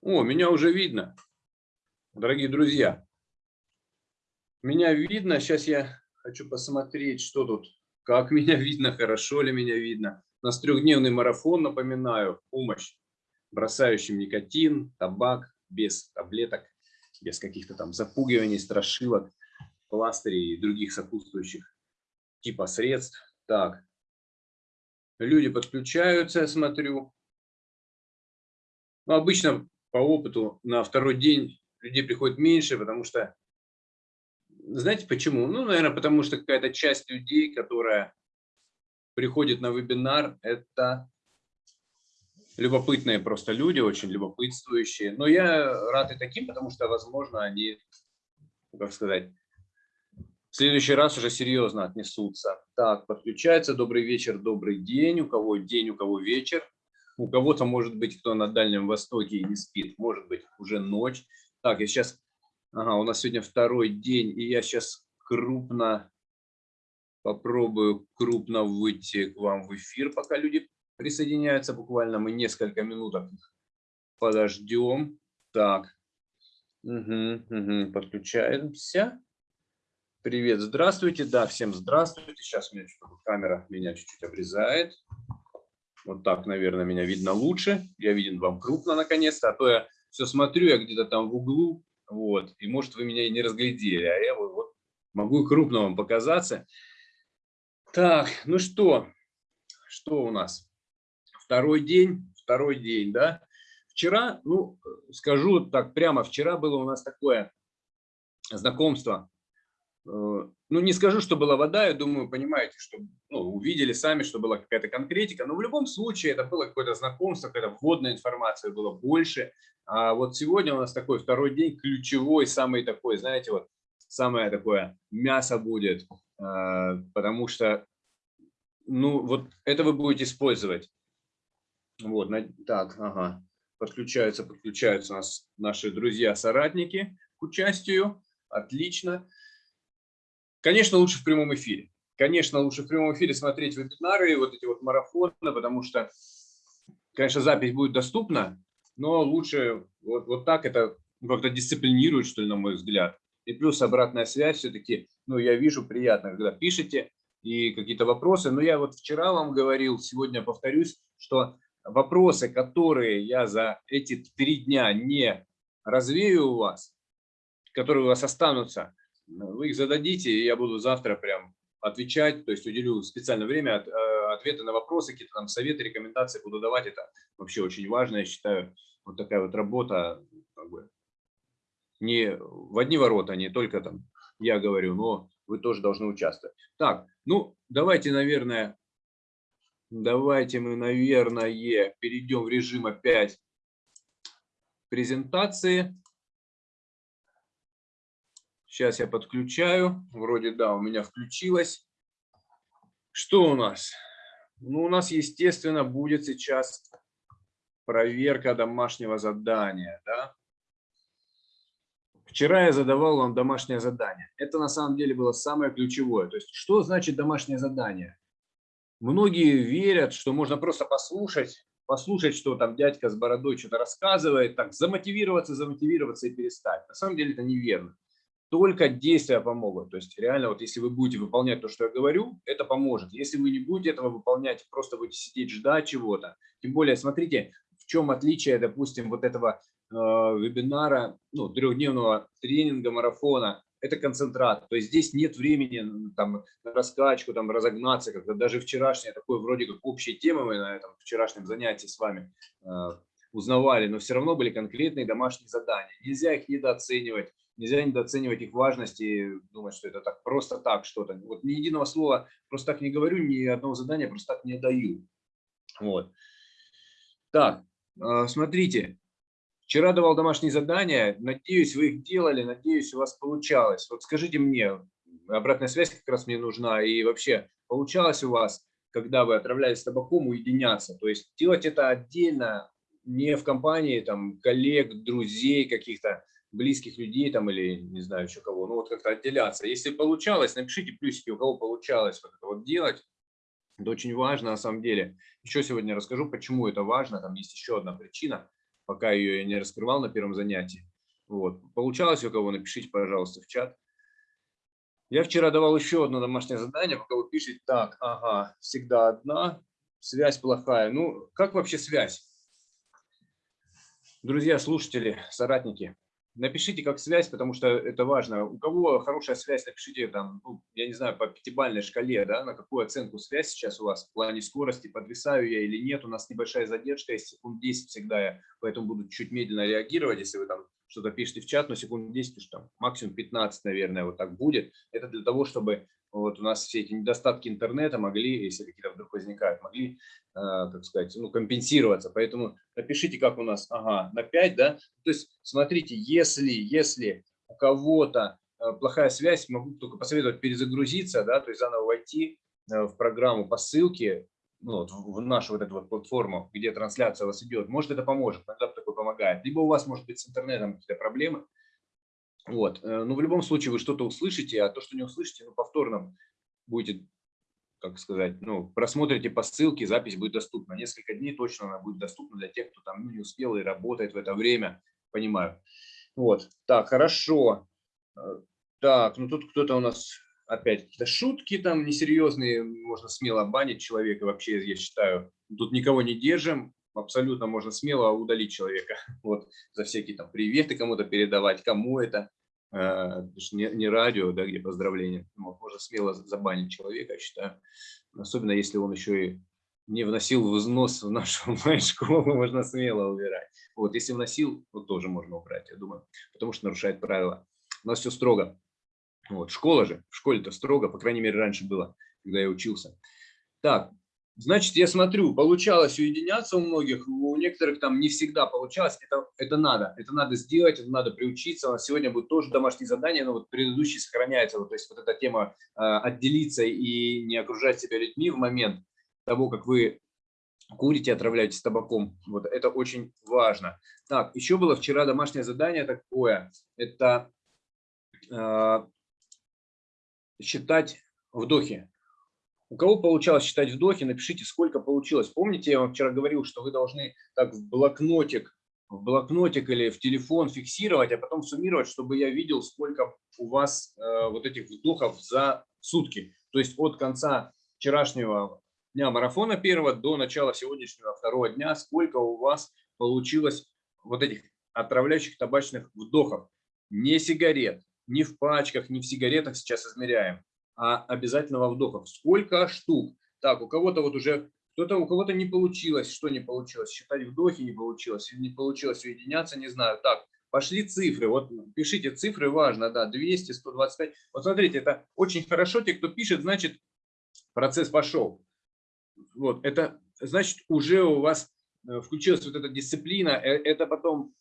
О, меня уже видно, дорогие друзья. Меня видно. Сейчас я хочу посмотреть, что тут, как меня видно, хорошо ли меня видно. У нас трехдневный марафон, напоминаю, помощь бросающим никотин, табак, без таблеток, без каких-то там запугиваний, страшилок, пластырей и других сопутствующих типа средств. Так, люди подключаются, я смотрю. Ну, обычно по опыту на второй день людей приходит меньше, потому что, знаете почему? Ну, наверное, потому что какая-то часть людей, которая приходит на вебинар, это любопытные просто люди, очень любопытствующие. Но я рад и таким, потому что, возможно, они, как сказать, в следующий раз уже серьезно отнесутся. Так, подключается. Добрый вечер, добрый день. У кого день, у кого вечер. У кого-то, может быть, кто на Дальнем Востоке и не спит, может быть, уже ночь. Так, я сейчас, ага, у нас сегодня второй день, и я сейчас крупно попробую крупно выйти к вам в эфир, пока люди присоединяются. Буквально мы несколько минуток подождем. Так, угу, угу, подключаемся. Привет, здравствуйте. Да, всем здравствуйте. Сейчас меня камера меня чуть-чуть обрезает. Вот так, наверное, меня видно лучше. Я виден вам крупно наконец-то, а то я все смотрю, я где-то там в углу, вот, и может вы меня и не разглядели, а я вот могу крупно вам показаться. Так, ну что, что у нас? Второй день, второй день, да? Вчера, ну, скажу так прямо, вчера было у нас такое знакомство Э, ну, не скажу, что была вода, я думаю, понимаете, что ну, увидели сами, что была какая-то конкретика, но в любом случае это было какое-то знакомство, какая-то вводная информация было больше. А вот сегодня у нас такой второй день, ключевой, самый такой, знаете, вот самое такое мясо будет, потому что, ну, вот это вы будете использовать. Вот, так, ага, подключаются, подключаются нас наши друзья-соратники к участию, отлично. Конечно, лучше в прямом эфире. Конечно, лучше в прямом эфире смотреть вебинары, вот эти вот марафоны, потому что, конечно, запись будет доступна, но лучше вот, вот так это как-то дисциплинирует, что ли, на мой взгляд. И плюс обратная связь все-таки, ну, я вижу приятно, когда пишете и какие-то вопросы. Но я вот вчера вам говорил, сегодня повторюсь, что вопросы, которые я за эти три дня не развею у вас, которые у вас останутся, вы их зададите, и я буду завтра прям отвечать, то есть уделю специальное время, э, ответы на вопросы, какие-то там советы, рекомендации буду давать. Это вообще очень важно, я считаю, вот такая вот работа, как бы, не в одни ворота, не только там я говорю, но вы тоже должны участвовать. Так, ну, давайте, наверное, давайте мы, наверное, перейдем в режим опять презентации. Сейчас я подключаю. Вроде да, у меня включилось. Что у нас? Ну, у нас, естественно, будет сейчас проверка домашнего задания. Да? Вчера я задавал вам домашнее задание. Это на самом деле было самое ключевое. То есть, что значит домашнее задание? Многие верят, что можно просто послушать, послушать, что там дядька с бородой что-то рассказывает, так замотивироваться, замотивироваться и перестать. На самом деле это неверно только действия помогут. То есть реально, вот если вы будете выполнять то, что я говорю, это поможет. Если вы не будете этого выполнять, просто будете сидеть, ждать чего-то. Тем более, смотрите, в чем отличие, допустим, вот этого вебинара, ну, трехдневного тренинга, марафона, это концентрат. То есть здесь нет времени там, на раскачку, там, разогнаться, как-то даже вчерашнее такое вроде как общие темы мы на этом вчерашнем занятии с вами э, узнавали, но все равно были конкретные домашние задания. Нельзя их недооценивать нельзя недооценивать их важность и думать, что это так просто так что-то. Вот ни единого слова просто так не говорю, ни одного задания просто так не даю. Вот. Так, а, смотрите, вчера давал домашние задания, надеюсь, вы их делали, надеюсь, у вас получалось. Вот скажите мне, обратная связь как раз мне нужна, и вообще, получалось у вас когда вы отравляетесь табаком, уединяться. То есть делать это отдельно, не в компании там, коллег, друзей, каких-то близких людей там или не знаю еще кого, ну вот как-то отделяться. Если получалось, напишите плюсики, у кого получалось вот это вот делать. Это очень важно на самом деле. Еще сегодня расскажу, почему это важно. Там есть еще одна причина, пока ее я не раскрывал на первом занятии. Вот. Получалось у кого, напишите, пожалуйста, в чат. Я вчера давал еще одно домашнее задание, пока вы пишете, так, ага, всегда одна, связь плохая. Ну, как вообще связь? Друзья, слушатели, соратники, напишите как связь, потому что это важно. У кого хорошая связь, напишите там, ну, я не знаю, по пятибалльной шкале, да, на какую оценку связь сейчас у вас в плане скорости, подвисаю я или нет. У нас небольшая задержка, есть секунд 10 всегда я, поэтому буду чуть медленно реагировать, если вы там что-то пишете в чат, но секунд 10, уж там максимум 15, наверное, вот так будет. Это для того, чтобы вот у нас все эти недостатки интернета могли, если какие-то вдруг возникают, могли, э, как сказать, ну, компенсироваться. Поэтому напишите, как у нас, ага, на 5, да. То есть смотрите, если, если у кого-то э, плохая связь, могу только посоветовать перезагрузиться, да, то есть заново войти э, в программу по ссылке, ну, вот, в нашу вот эту вот платформу, где трансляция у вас идет, может это поможет, иногда такое помогает. Либо у вас может быть с интернетом какие-то проблемы, вот. Э, но в любом случае вы что-то услышите, а то, что не услышите, ну, повторно будете, как сказать, ну, просмотрите по ссылке, запись будет доступна. Несколько дней точно она будет доступна для тех, кто там ну, не успел и работает в это время, понимаю. Вот. Так, хорошо. Э, так, ну тут кто-то у нас опять какие-то шутки там несерьезные, можно смело банить человека, вообще, я считаю, тут никого не держим, абсолютно можно смело удалить человека, вот, за всякие там приветы кому-то передавать, кому это, не, не радио, да, где поздравления, вот, можно смело забанить человека, я считаю, особенно если он еще и не вносил взнос в нашу школу, можно смело убирать. Вот, если вносил, то тоже можно убрать, я думаю, потому что нарушает правила. У нас все строго. Вот, школа же, в школе-то строго, по крайней мере, раньше было, когда я учился. Так, значит, я смотрю, получалось уединяться у многих, у некоторых там не всегда получалось. Это, это надо, это надо сделать, это надо приучиться. Сегодня будет тоже домашнее задание, но вот предыдущий сохраняется. Вот, то есть вот эта тема э, отделиться и не окружать себя людьми в момент того, как вы курите, отравляетесь табаком. Вот это очень важно. Так, еще было вчера домашнее задание такое. Это э, считать вдохи. У кого получалось считать вдохи, напишите, сколько получилось. Помните, я вам вчера говорил, что вы должны так в блокнотик, в блокнотик или в телефон фиксировать, а потом суммировать, чтобы я видел, сколько у вас э, вот этих вдохов за сутки. То есть от конца вчерашнего дня марафона первого до начала сегодняшнего второго дня, сколько у вас получилось вот этих отравляющих табачных вдохов. Не сигарет, не в пачках, не в сигаретах сейчас измеряем, а обязательного вдохов. Сколько штук? Так, у кого-то вот уже, кто-то у кого-то не получилось, что не получилось? Считать вдохи не получилось, или не получилось уединяться, не знаю. Так, пошли цифры, вот пишите цифры, важно, да, 200, 125. Вот смотрите, это очень хорошо, те, кто пишет, значит, процесс пошел. Вот, это значит, уже у вас э, включилась вот эта дисциплина, э, это потом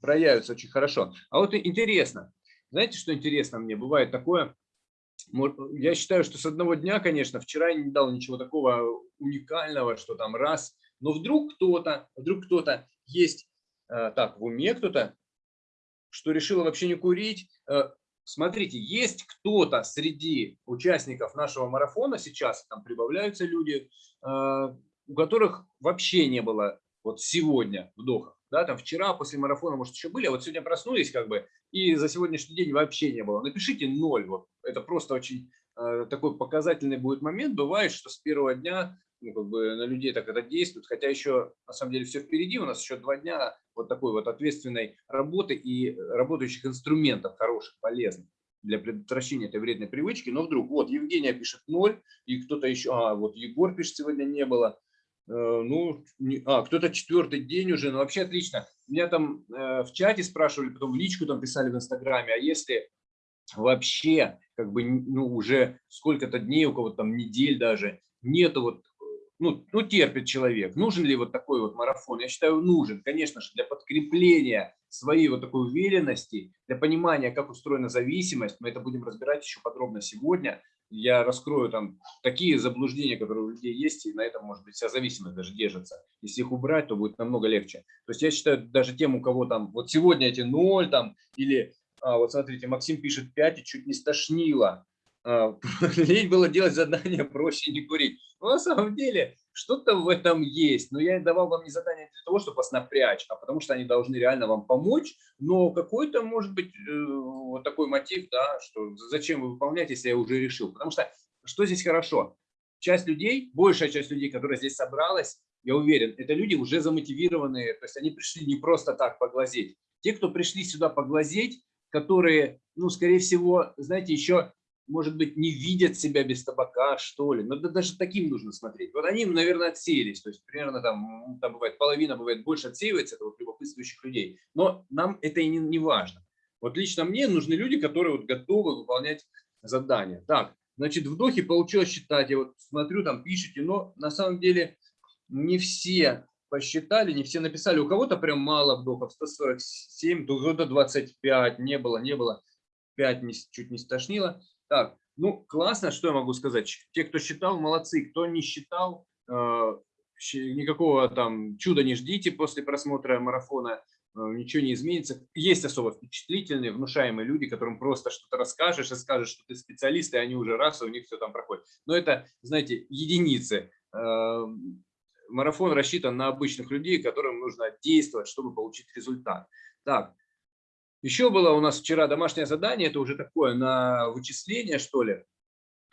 проявится очень хорошо. А вот интересно, знаете, что интересно мне? Бывает такое, я считаю, что с одного дня, конечно, вчера я не дал ничего такого уникального, что там раз, но вдруг кто-то, вдруг кто-то есть, э, так, в уме кто-то, что решил вообще не курить. Э, смотрите, есть кто-то среди участников нашего марафона сейчас, там прибавляются люди, э, у которых вообще не было вот сегодня вдоха да, там вчера после марафона, может, еще были, а вот сегодня проснулись, как бы, и за сегодняшний день вообще не было. Напишите ноль, вот, это просто очень э, такой показательный будет момент. Бывает, что с первого дня, ну, как бы, на людей так это действует, хотя еще, на самом деле, все впереди, у нас еще два дня вот такой вот ответственной работы и работающих инструментов хороших, полезных для предотвращения этой вредной привычки, но вдруг, вот, Евгения пишет ноль, и кто-то еще, а, вот, Егор пишет, сегодня не было, Э, ну, а, кто-то четвертый день уже, ну, вообще отлично. Меня там э, в чате спрашивали, потом в личку там писали в Инстаграме, а если вообще, как бы, ну, уже сколько-то дней, у кого-то там недель даже, нету вот, ну, ну, терпит человек. Нужен ли вот такой вот марафон? Я считаю, нужен, конечно же, для подкрепления своей вот такой уверенности, для понимания, как устроена зависимость. Мы это будем разбирать еще подробно сегодня. Я раскрою там такие заблуждения, которые у людей есть, и на этом, может быть, вся зависимость даже держится. Если их убрать, то будет намного легче. То есть я считаю, даже тем, у кого там, вот сегодня эти ноль там, или а, вот смотрите, Максим пишет 5 и чуть не стошнило. А, лень было делать задание проще не курить. Но на самом деле что-то в этом есть. Но я давал вам не задание для того, чтобы вас напрячь, а потому что они должны реально вам помочь. Но какой-то может быть э, вот такой мотив, да, что зачем вы выполняете, если я уже решил. Потому что что здесь хорошо? Часть людей, большая часть людей, которая здесь собралась, я уверен, это люди уже замотивированные, то есть они пришли не просто так поглазеть. Те, кто пришли сюда поглазеть, которые, ну, скорее всего, знаете, еще может быть, не видят себя без табака, что ли. Но да, даже таким нужно смотреть. Вот они, наверное, отсеялись. То есть примерно там, там бывает половина, бывает больше отсеивается, это вот любопытствующих людей. Но нам это и не, не важно. Вот лично мне нужны люди, которые вот готовы выполнять задания. Так, значит, вдохи получилось считать. Я вот смотрю, там пишите, но на самом деле не все посчитали, не все написали. У кого-то прям мало вдохов, 147, у кого-то 25, не было, не было. 5 не, чуть не стошнило. Так, ну, классно, что я могу сказать. Те, кто считал, молодцы. Кто не считал, э, никакого там чуда не ждите после просмотра марафона. Э, ничего не изменится. Есть особо впечатлительные, внушаемые люди, которым просто что-то расскажешь и скажешь, что ты специалист, и они уже раз, и у них все там проходит. Но это, знаете, единицы. Э, марафон рассчитан на обычных людей, которым нужно действовать, чтобы получить результат. Так, еще было у нас вчера домашнее задание, это уже такое на вычисление, что ли.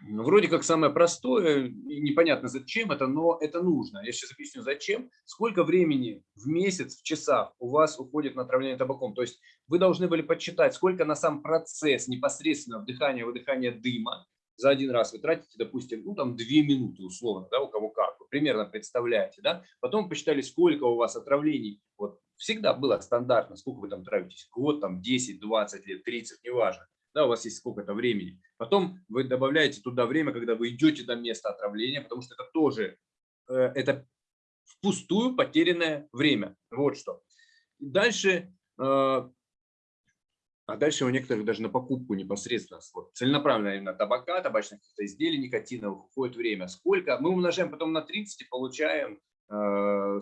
Вроде как самое простое, непонятно зачем это, но это нужно. Я сейчас объясню зачем. Сколько времени в месяц, в часах у вас уходит на отравление табаком. То есть вы должны были подсчитать, сколько на сам процесс непосредственно вдыхания-выдыхания дыма за один раз вы тратите, допустим, ну там две минуты условно, да, у кого как, вы примерно представляете, да. Потом посчитали, сколько у вас отравлений вот всегда было стандартно, сколько вы там тратитесь, год, там 10, 20 лет, 30, неважно. Да, у вас есть сколько-то времени. Потом вы добавляете туда время, когда вы идете до места отравления, потому что это тоже, э, это впустую потерянное время. Вот что. Дальше, э, а дальше у некоторых даже на покупку непосредственно, целенаправленно именно табака, табачных изделий, никотиновых уходит время. Сколько? Мы умножаем потом на 30 и получаем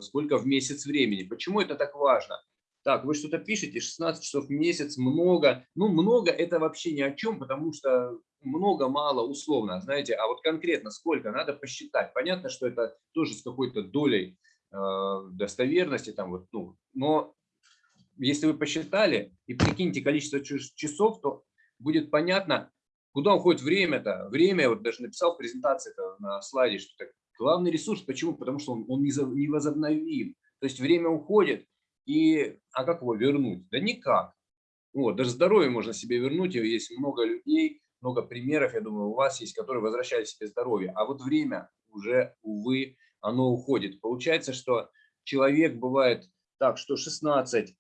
сколько в месяц времени. Почему это так важно? Так, вы что-то пишете, 16 часов в месяц, много. Ну, много это вообще ни о чем, потому что много, мало, условно, знаете. А вот конкретно сколько, надо посчитать. Понятно, что это тоже с какой-то долей э, достоверности, там вот, ну, но если вы посчитали и прикиньте количество часов, то будет понятно, куда уходит время-то. Время, вот даже написал в презентации на слайде, что Главный ресурс, почему? Потому что он, он не возобновим. То есть время уходит, и, а как его вернуть? Да никак. Вот, даже здоровье можно себе вернуть, есть много людей, много примеров, я думаю, у вас есть, которые возвращали себе здоровье. А вот время уже, увы, оно уходит. Получается, что человек бывает так, что 16,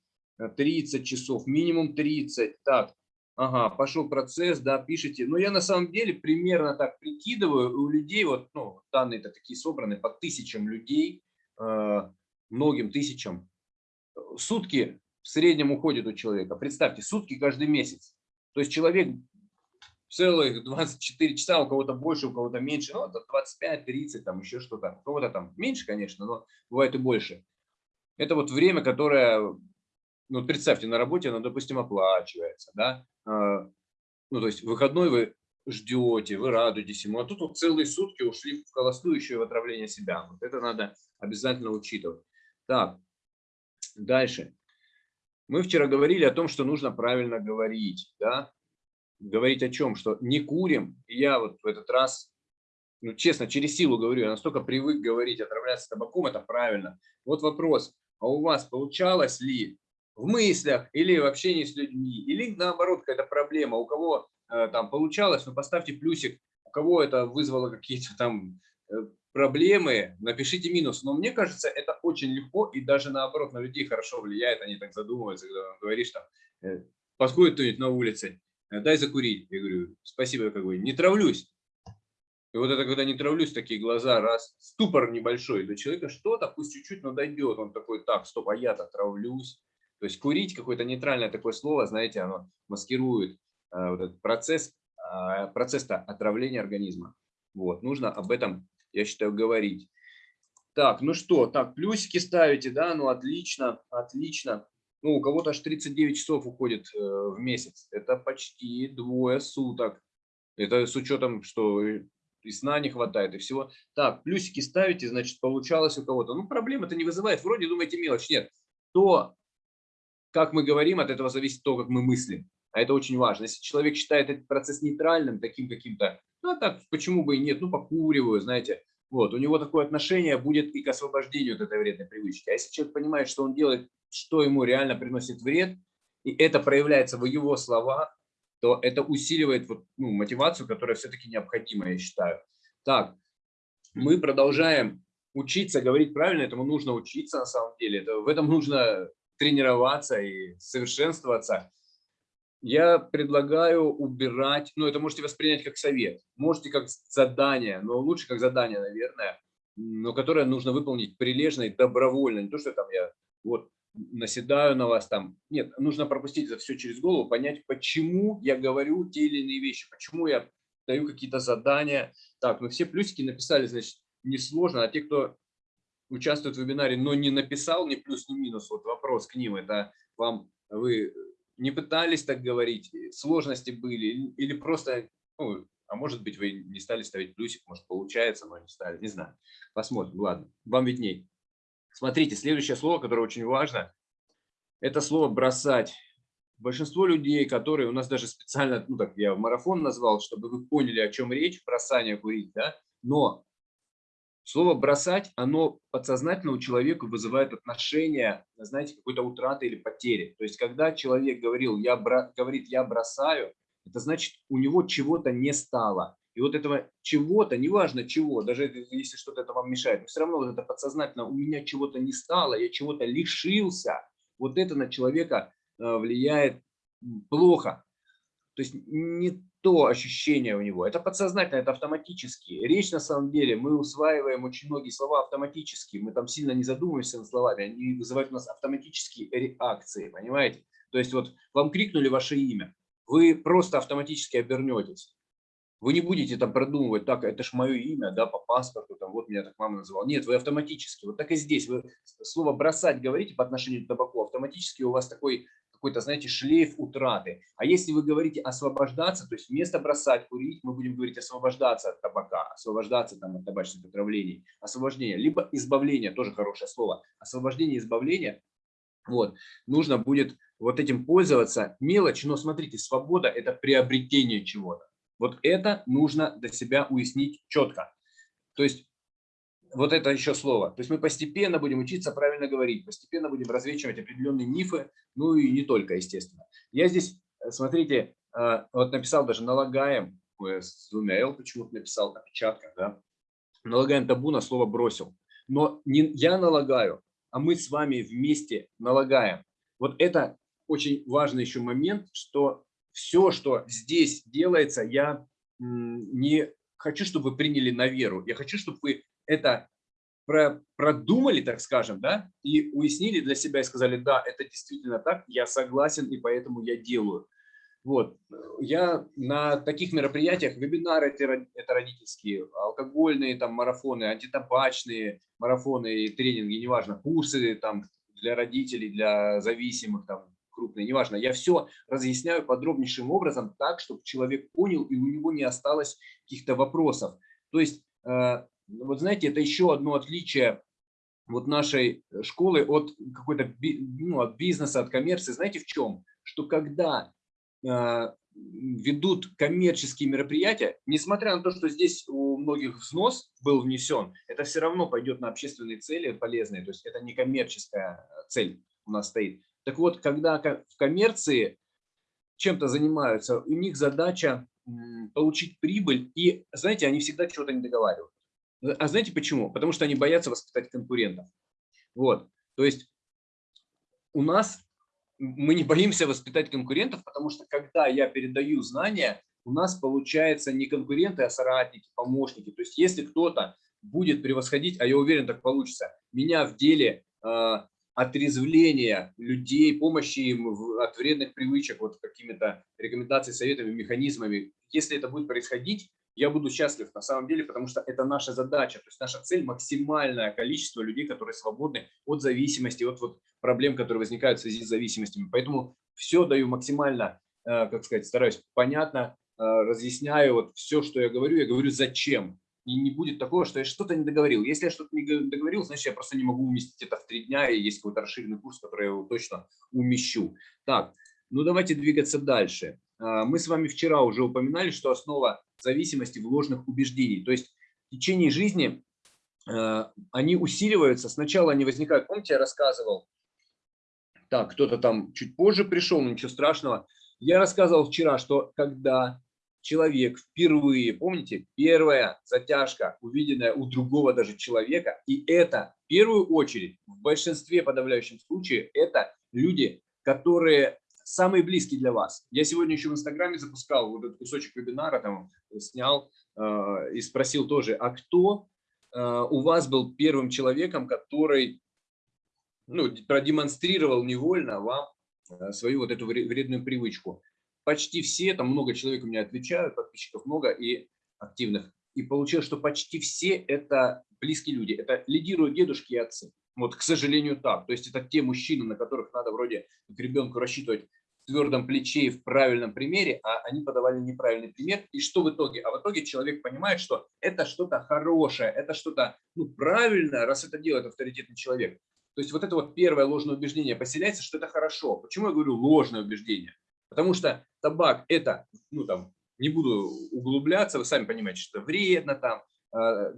30 часов, минимум 30, так, Ага, пошел процесс, да, пишите. Но я на самом деле примерно так прикидываю, у людей, вот, ну, данные-то такие собраны по тысячам людей, э, многим тысячам. Сутки в среднем уходит у человека. Представьте, сутки каждый месяц. То есть человек целых 24 часа, у кого-то больше, у кого-то меньше, ну, 25-30, там еще что-то. У кого-то там меньше, конечно, но бывает и больше. Это вот время, которое ну, представьте, на работе оно, допустим, оплачивается, да, а, ну, то есть выходной вы ждете, вы радуетесь ему, а тут вот целые сутки ушли в холостую в отравление себя. Вот это надо обязательно учитывать. Так, дальше. Мы вчера говорили о том, что нужно правильно говорить, да, говорить о чем, что не курим. И я вот в этот раз, ну, честно, через силу говорю, я настолько привык говорить, отравляться табаком, это правильно. Вот вопрос, а у вас получалось ли в мыслях или в общении с людьми, или наоборот какая-то проблема, у кого э, там получалось, ну поставьте плюсик, у кого это вызвало какие-то там э, проблемы, напишите минус. Но мне кажется, это очень легко и даже наоборот на людей хорошо влияет, они так задумываются, когда говоришь там, э, подходит кто-нибудь на улице, дай закурить. Я говорю, спасибо, как бы, не травлюсь. И вот это, когда не травлюсь, такие глаза, раз, ступор небольшой для человека, что-то, пусть чуть-чуть, но дойдет. Он такой, так, стоп, а я-то травлюсь. То есть курить какое-то нейтральное такое слово, знаете, оно маскирует э, вот этот процесс а, процесс-то отравления организма. Вот, нужно об этом, я считаю, говорить. Так, ну что, так, плюсики ставите, да, ну отлично, отлично. Ну, у кого-то аж 39 часов уходит э, в месяц. Это почти двое суток. Это с учетом, что и сна не хватает, и всего. Так, плюсики ставите, значит, получалось у кого-то. Ну, проблем это не вызывает. Вроде думаете мелочь. Нет. То, как мы говорим, от этого зависит то, как мы мыслим. А это очень важно. Если человек считает этот процесс нейтральным, таким каким-то, ну, а так, почему бы и нет, ну, покуриваю, знаете, вот, у него такое отношение будет и к освобождению от этой вредной привычки. А если человек понимает, что он делает, что ему реально приносит вред, и это проявляется в его словах, то это усиливает вот, ну, мотивацию, которая все-таки необходима, я считаю. Так, мы продолжаем учиться говорить правильно, этому нужно учиться на самом деле. Это, в этом нужно тренироваться и совершенствоваться. Я предлагаю убирать, ну это можете воспринять как совет, можете как задание, но лучше как задание, наверное, но которое нужно выполнить прилежно и добровольно. Не то, что там я вот наседаю на вас там. Нет, нужно пропустить это все через голову, понять, почему я говорю те или иные вещи, почему я даю какие-то задания. Так, ну все плюсики написали, значит, несложно, а те, кто участвует в вебинаре, но не написал ни плюс, ни минус, вот вопрос к ним, это вам, вы не пытались так говорить, сложности были, или просто, ну, а может быть, вы не стали ставить плюсик, может, получается, но не стали, не знаю. Посмотрим, ладно, вам видней. Смотрите, следующее слово, которое очень важно, это слово «бросать». Большинство людей, которые у нас даже специально, ну так я в марафон назвал, чтобы вы поняли, о чем речь, бросание курить, да, но слово «бросать», оно подсознательно у человека вызывает отношение, знаете, какой-то утраты или потери. То есть, когда человек говорил, я бро... говорит «я бросаю», это значит, у него чего-то не стало. И вот этого чего-то, неважно чего, даже если что-то это вам мешает, но все равно вот это подсознательно, у меня чего-то не стало, я чего-то лишился, вот это на человека э, влияет плохо. То есть не то ощущение у него, это подсознательно, это автоматически. Речь на самом деле, мы усваиваем очень многие слова автоматически, мы там сильно не задумываемся над словами, они вызывают у нас автоматические реакции, понимаете? То есть вот вам крикнули ваше имя, вы просто автоматически обернетесь. Вы не будете там продумывать, так, это ж мое имя, да, по паспорту, там, вот меня так мама называла. Нет, вы автоматически, вот так и здесь, вы слово «бросать» говорите по отношению к табаку, автоматически у вас такой какой-то, знаете, шлейф утраты. А если вы говорите освобождаться, то есть вместо бросать курить, мы будем говорить освобождаться от табака, освобождаться там от табачных отравлений, освобождение, либо избавление, тоже хорошее слово, освобождение, избавление, вот, нужно будет вот этим пользоваться. Мелочь, но смотрите, свобода – это приобретение чего-то. Вот это нужно для себя уяснить четко. То есть вот это еще слово. То есть мы постепенно будем учиться правильно говорить, постепенно будем развечивать определенные мифы, ну и не только, естественно. Я здесь, э, смотрите, э, вот написал даже налагаем, с двумя L почему-то написал, опечатка, да, налагаем табу на слово бросил. Но не я налагаю, а мы с вами вместе налагаем. Вот это очень важный еще момент, что все, что здесь делается, я не хочу, чтобы вы приняли на веру. Я хочу, чтобы вы это продумали, так скажем, да, и уяснили для себя и сказали, да, это действительно так, я согласен, и поэтому я делаю. Вот. Я на таких мероприятиях, вебинары это родительские, алкогольные там марафоны, антитабачные марафоны и тренинги, неважно, курсы там для родителей, для зависимых, там, крупные, неважно. Я все разъясняю подробнейшим образом так, чтобы человек понял и у него не осталось каких-то вопросов. То есть, э, вот знаете, это еще одно отличие вот нашей школы от какой-то ну, от бизнеса, от коммерции. Знаете в чем? Что когда э, ведут коммерческие мероприятия, несмотря на то, что здесь у многих взнос был внесен, это все равно пойдет на общественные цели полезные, то есть это не коммерческая цель у нас стоит. Так вот, когда в коммерции чем-то занимаются, у них задача получить прибыль, и, знаете, они всегда чего-то не договаривают. А знаете почему? Потому что они боятся воспитать конкурентов. Вот, то есть у нас мы не боимся воспитать конкурентов, потому что когда я передаю знания, у нас получается не конкуренты, а соратники, помощники. То есть если кто-то будет превосходить, а я уверен, так получится, меня в деле а, отрезвления людей, помощи им от вредных привычек, вот какими-то рекомендациями, советами, механизмами. Если это будет происходить, я буду счастлив на самом деле, потому что это наша задача, то есть наша цель максимальное количество людей, которые свободны от зависимости, от вот проблем, которые возникают в связи с зависимостями. Поэтому все даю максимально, э, как сказать, стараюсь понятно, э, разъясняю вот все, что я говорю, я говорю зачем. И не будет такого, что я что-то не договорил. Если я что-то не договорил, значит, я просто не могу уместить это в три дня, и есть какой-то расширенный курс, который я его точно умещу. Так, ну давайте двигаться дальше. А, мы с вами вчера уже упоминали, что основа зависимости в ложных убеждений. То есть в течение жизни а, они усиливаются. Сначала они возникают, помните, я рассказывал, так, кто-то там чуть позже пришел, но ничего страшного. Я рассказывал вчера, что когда человек впервые, помните, первая затяжка, увиденная у другого даже человека, и это в первую очередь, в большинстве подавляющем случае, это люди, которые самые близкие для вас. Я сегодня еще в Инстаграме запускал вот этот кусочек вебинара, там снял э, и спросил тоже, а кто э, у вас был первым человеком, который ну, продемонстрировал невольно вам э, свою вот эту вредную привычку почти все, там много человек у меня отвечают, подписчиков много и активных. И получилось, что почти все это близкие люди, это лидируют дедушки и отцы. Вот, к сожалению, так. То есть это те мужчины, на которых надо вроде к ребенку рассчитывать в твердом плече и в правильном примере, а они подавали неправильный пример. И что в итоге? А в итоге человек понимает, что это что-то хорошее, это что-то ну, правильное, раз это делает авторитетный человек. То есть вот это вот первое ложное убеждение поселяется, что это хорошо. Почему я говорю ложное убеждение? Потому что табак это, ну там, не буду углубляться, вы сами понимаете, что вредно там, э,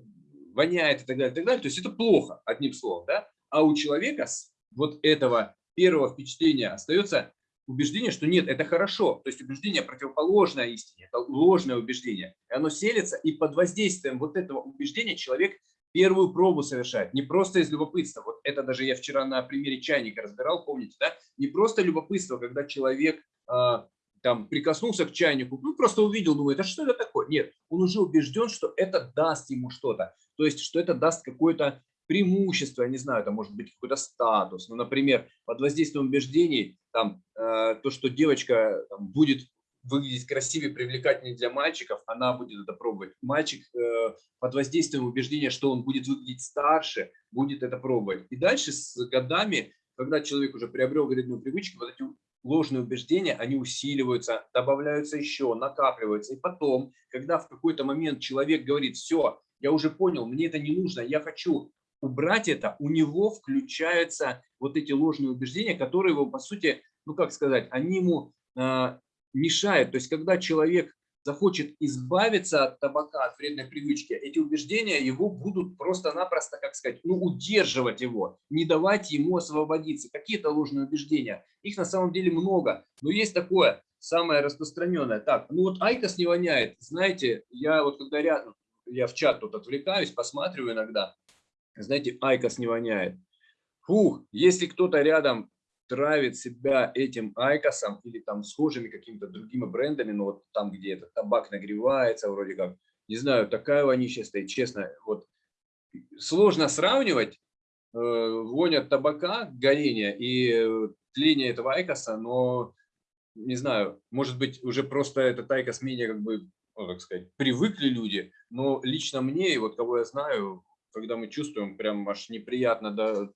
воняет и так далее, и так далее. То есть это плохо, одним словом, да? А у человека с вот этого первого впечатления остается убеждение, что нет, это хорошо. То есть убеждение противоположное истине, это ложное убеждение. И оно селится, и под воздействием вот этого убеждения человек первую пробу совершает. Не просто из любопытства. Вот это даже я вчера на примере чайника разбирал, помните, да? Не просто любопытство, когда человек а, там прикоснулся к чайнику, ну просто увидел, думает, а что это такое? Нет, он уже убежден, что это даст ему что-то, то есть что это даст какое-то преимущество, я не знаю, это может быть какой-то статус. Ну, например, под воздействием убеждений, там, э, то, что девочка там, будет выглядеть красивее, привлекательнее для мальчиков, она будет это пробовать. Мальчик э, под воздействием убеждения, что он будет выглядеть старше, будет это пробовать. И дальше с годами, когда человек уже приобрел вредную привычку, вот эти ложные убеждения, они усиливаются, добавляются еще, накапливаются. И потом, когда в какой-то момент человек говорит, все, я уже понял, мне это не нужно, я хочу убрать это, у него включаются вот эти ложные убеждения, которые его, по сути, ну как сказать, они ему э, мешают. То есть, когда человек захочет избавиться от табака, от вредной привычки, эти убеждения его будут просто-напросто, как сказать, ну, удерживать его, не давать ему освободиться. Какие-то ложные убеждения. Их на самом деле много. Но есть такое, самое распространенное. Так, ну вот IQOS не воняет. Знаете, я вот когда рядом, я в чат тут отвлекаюсь, посматриваю иногда. Знаете, IQOS не воняет. Фух, если кто-то рядом травит себя этим айкосом или там схожими какими-то другими брендами, но вот там, где этот табак нагревается, вроде как, не знаю, такая вонища стоит, честно, вот сложно сравнивать э, вонь табака, горение и э, тление этого айкоса, но, не знаю, может быть, уже просто этот айкос менее, как бы, ну, так сказать, привыкли люди, но лично мне, и вот кого я знаю, когда мы чувствуем, прям аж неприятно, да,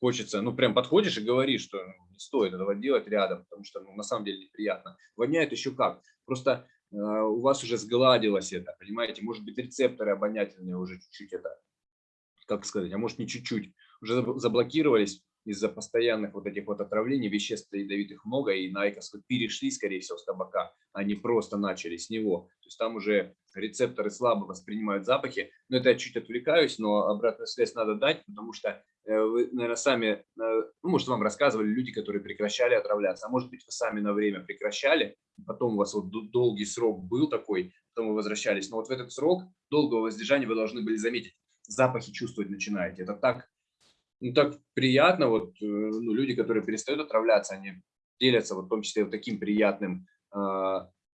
хочется, ну, прям подходишь и говоришь, что не стоит этого делать рядом, потому что, ну, на самом деле неприятно. Воняет еще как. Просто э, у вас уже сгладилось это, понимаете? Может быть, рецепторы обонятельные уже чуть-чуть это, как сказать, а может не чуть-чуть, уже заблокировались из-за постоянных вот этих вот отравлений, веществ ядовитых много, и на айкос перешли, скорее всего, с табака, а не просто начали с него. То есть там уже рецепторы слабо воспринимают запахи. Но это я чуть отвлекаюсь, но обратную связь надо дать, потому что э, вы, наверное, сами, э, ну, может, вам рассказывали люди, которые прекращали отравляться, а может быть, вы сами на время прекращали, потом у вас вот долгий срок был такой, потом вы возвращались. Но вот в этот срок долгого воздержания вы должны были заметить, запахи чувствовать начинаете. Это так ну, так приятно, вот э, ну, люди, которые перестают отравляться, они делятся вот в том числе вот таким приятным, э,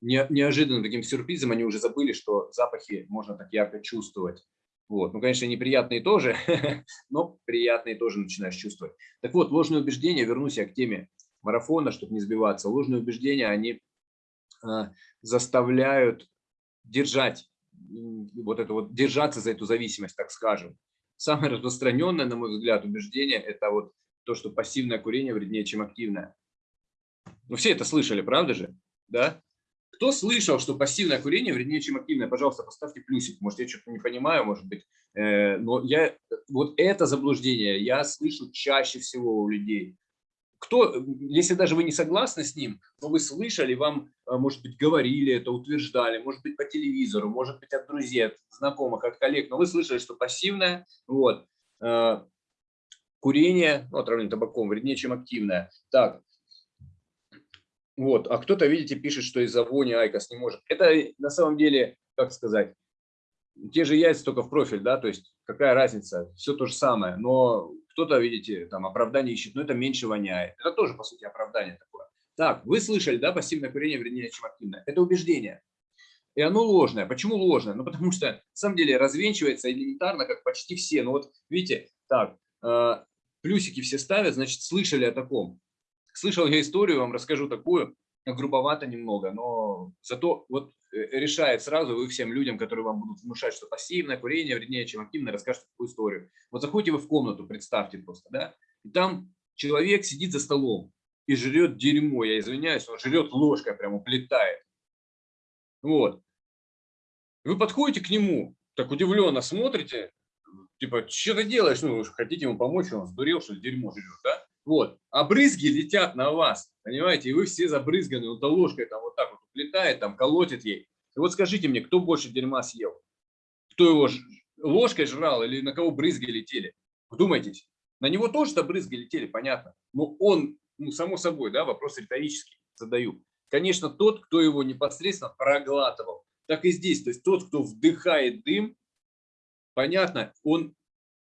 не, неожиданным таким сюрпризом, они уже забыли, что запахи можно так ярко чувствовать. Вот. Ну, конечно, неприятные тоже, но приятные тоже начинаешь чувствовать. Так вот, ложные убеждения, вернусь я к теме марафона, чтобы не сбиваться. Ложные убеждения, они э, заставляют держать, вот это вот, держаться за эту зависимость, так скажем. Самое распространенное, на мой взгляд, убеждение – это вот то, что пассивное курение вреднее, чем активное. Ну, все это слышали, правда же? Да? Кто слышал, что пассивное курение вреднее, чем активное? Пожалуйста, поставьте плюсик. Может, я что-то не понимаю, может быть. Э, но я, вот это заблуждение я слышу чаще всего у людей. Кто, если даже вы не согласны с ним, но вы слышали, вам, э, может быть, говорили это, утверждали, может быть, по телевизору, может быть, от друзей, от знакомых, от коллег, но вы слышали, что пассивное, вот, э, курение, ну, отравление табаком, вреднее, чем активное. Так, вот, а кто-то, видите, пишет, что из-за вони IQOS не может. Это на самом деле, как сказать, те же яйца, только в профиль, да, то есть какая разница, все то же самое, но кто-то, видите, там оправдание ищет, но это меньше воняет. Это тоже, по сути, оправдание такое. Так, вы слышали, да, пассивное курение вреднее, чем активное. Это убеждение. И оно ложное. Почему ложное? Ну, потому что, на самом деле, развенчивается элементарно, как почти все. Ну, вот, видите, так, э, плюсики все ставят, значит, слышали о таком. Слышал я историю, вам расскажу такую, грубовато немного, но зато вот решает сразу вы всем людям, которые вам будут внушать, что пассивное курение вреднее, чем активное, расскажете такую историю. Вот заходите вы в комнату, представьте просто, да, и там человек сидит за столом и жрет дерьмо, я извиняюсь, он жрет ложкой, прям уплетает. Вот. Вы подходите к нему, так удивленно смотрите, типа, что ты делаешь, ну, хотите ему помочь, он сдурел, что дерьмо жрет, да? Вот. А брызги летят на вас, понимаете, и вы все забрызганы, вот ложкой там вот так вот летает, там колотит ей. И вот скажите мне, кто больше дерьма съел? Кто его ложкой жрал или на кого брызги летели? Вдумайтесь. На него тоже-то брызги летели, понятно. Но он, ну, само собой, да, вопрос риторический задаю. Конечно, тот, кто его непосредственно проглатывал. Так и здесь. То есть тот, кто вдыхает дым, понятно, он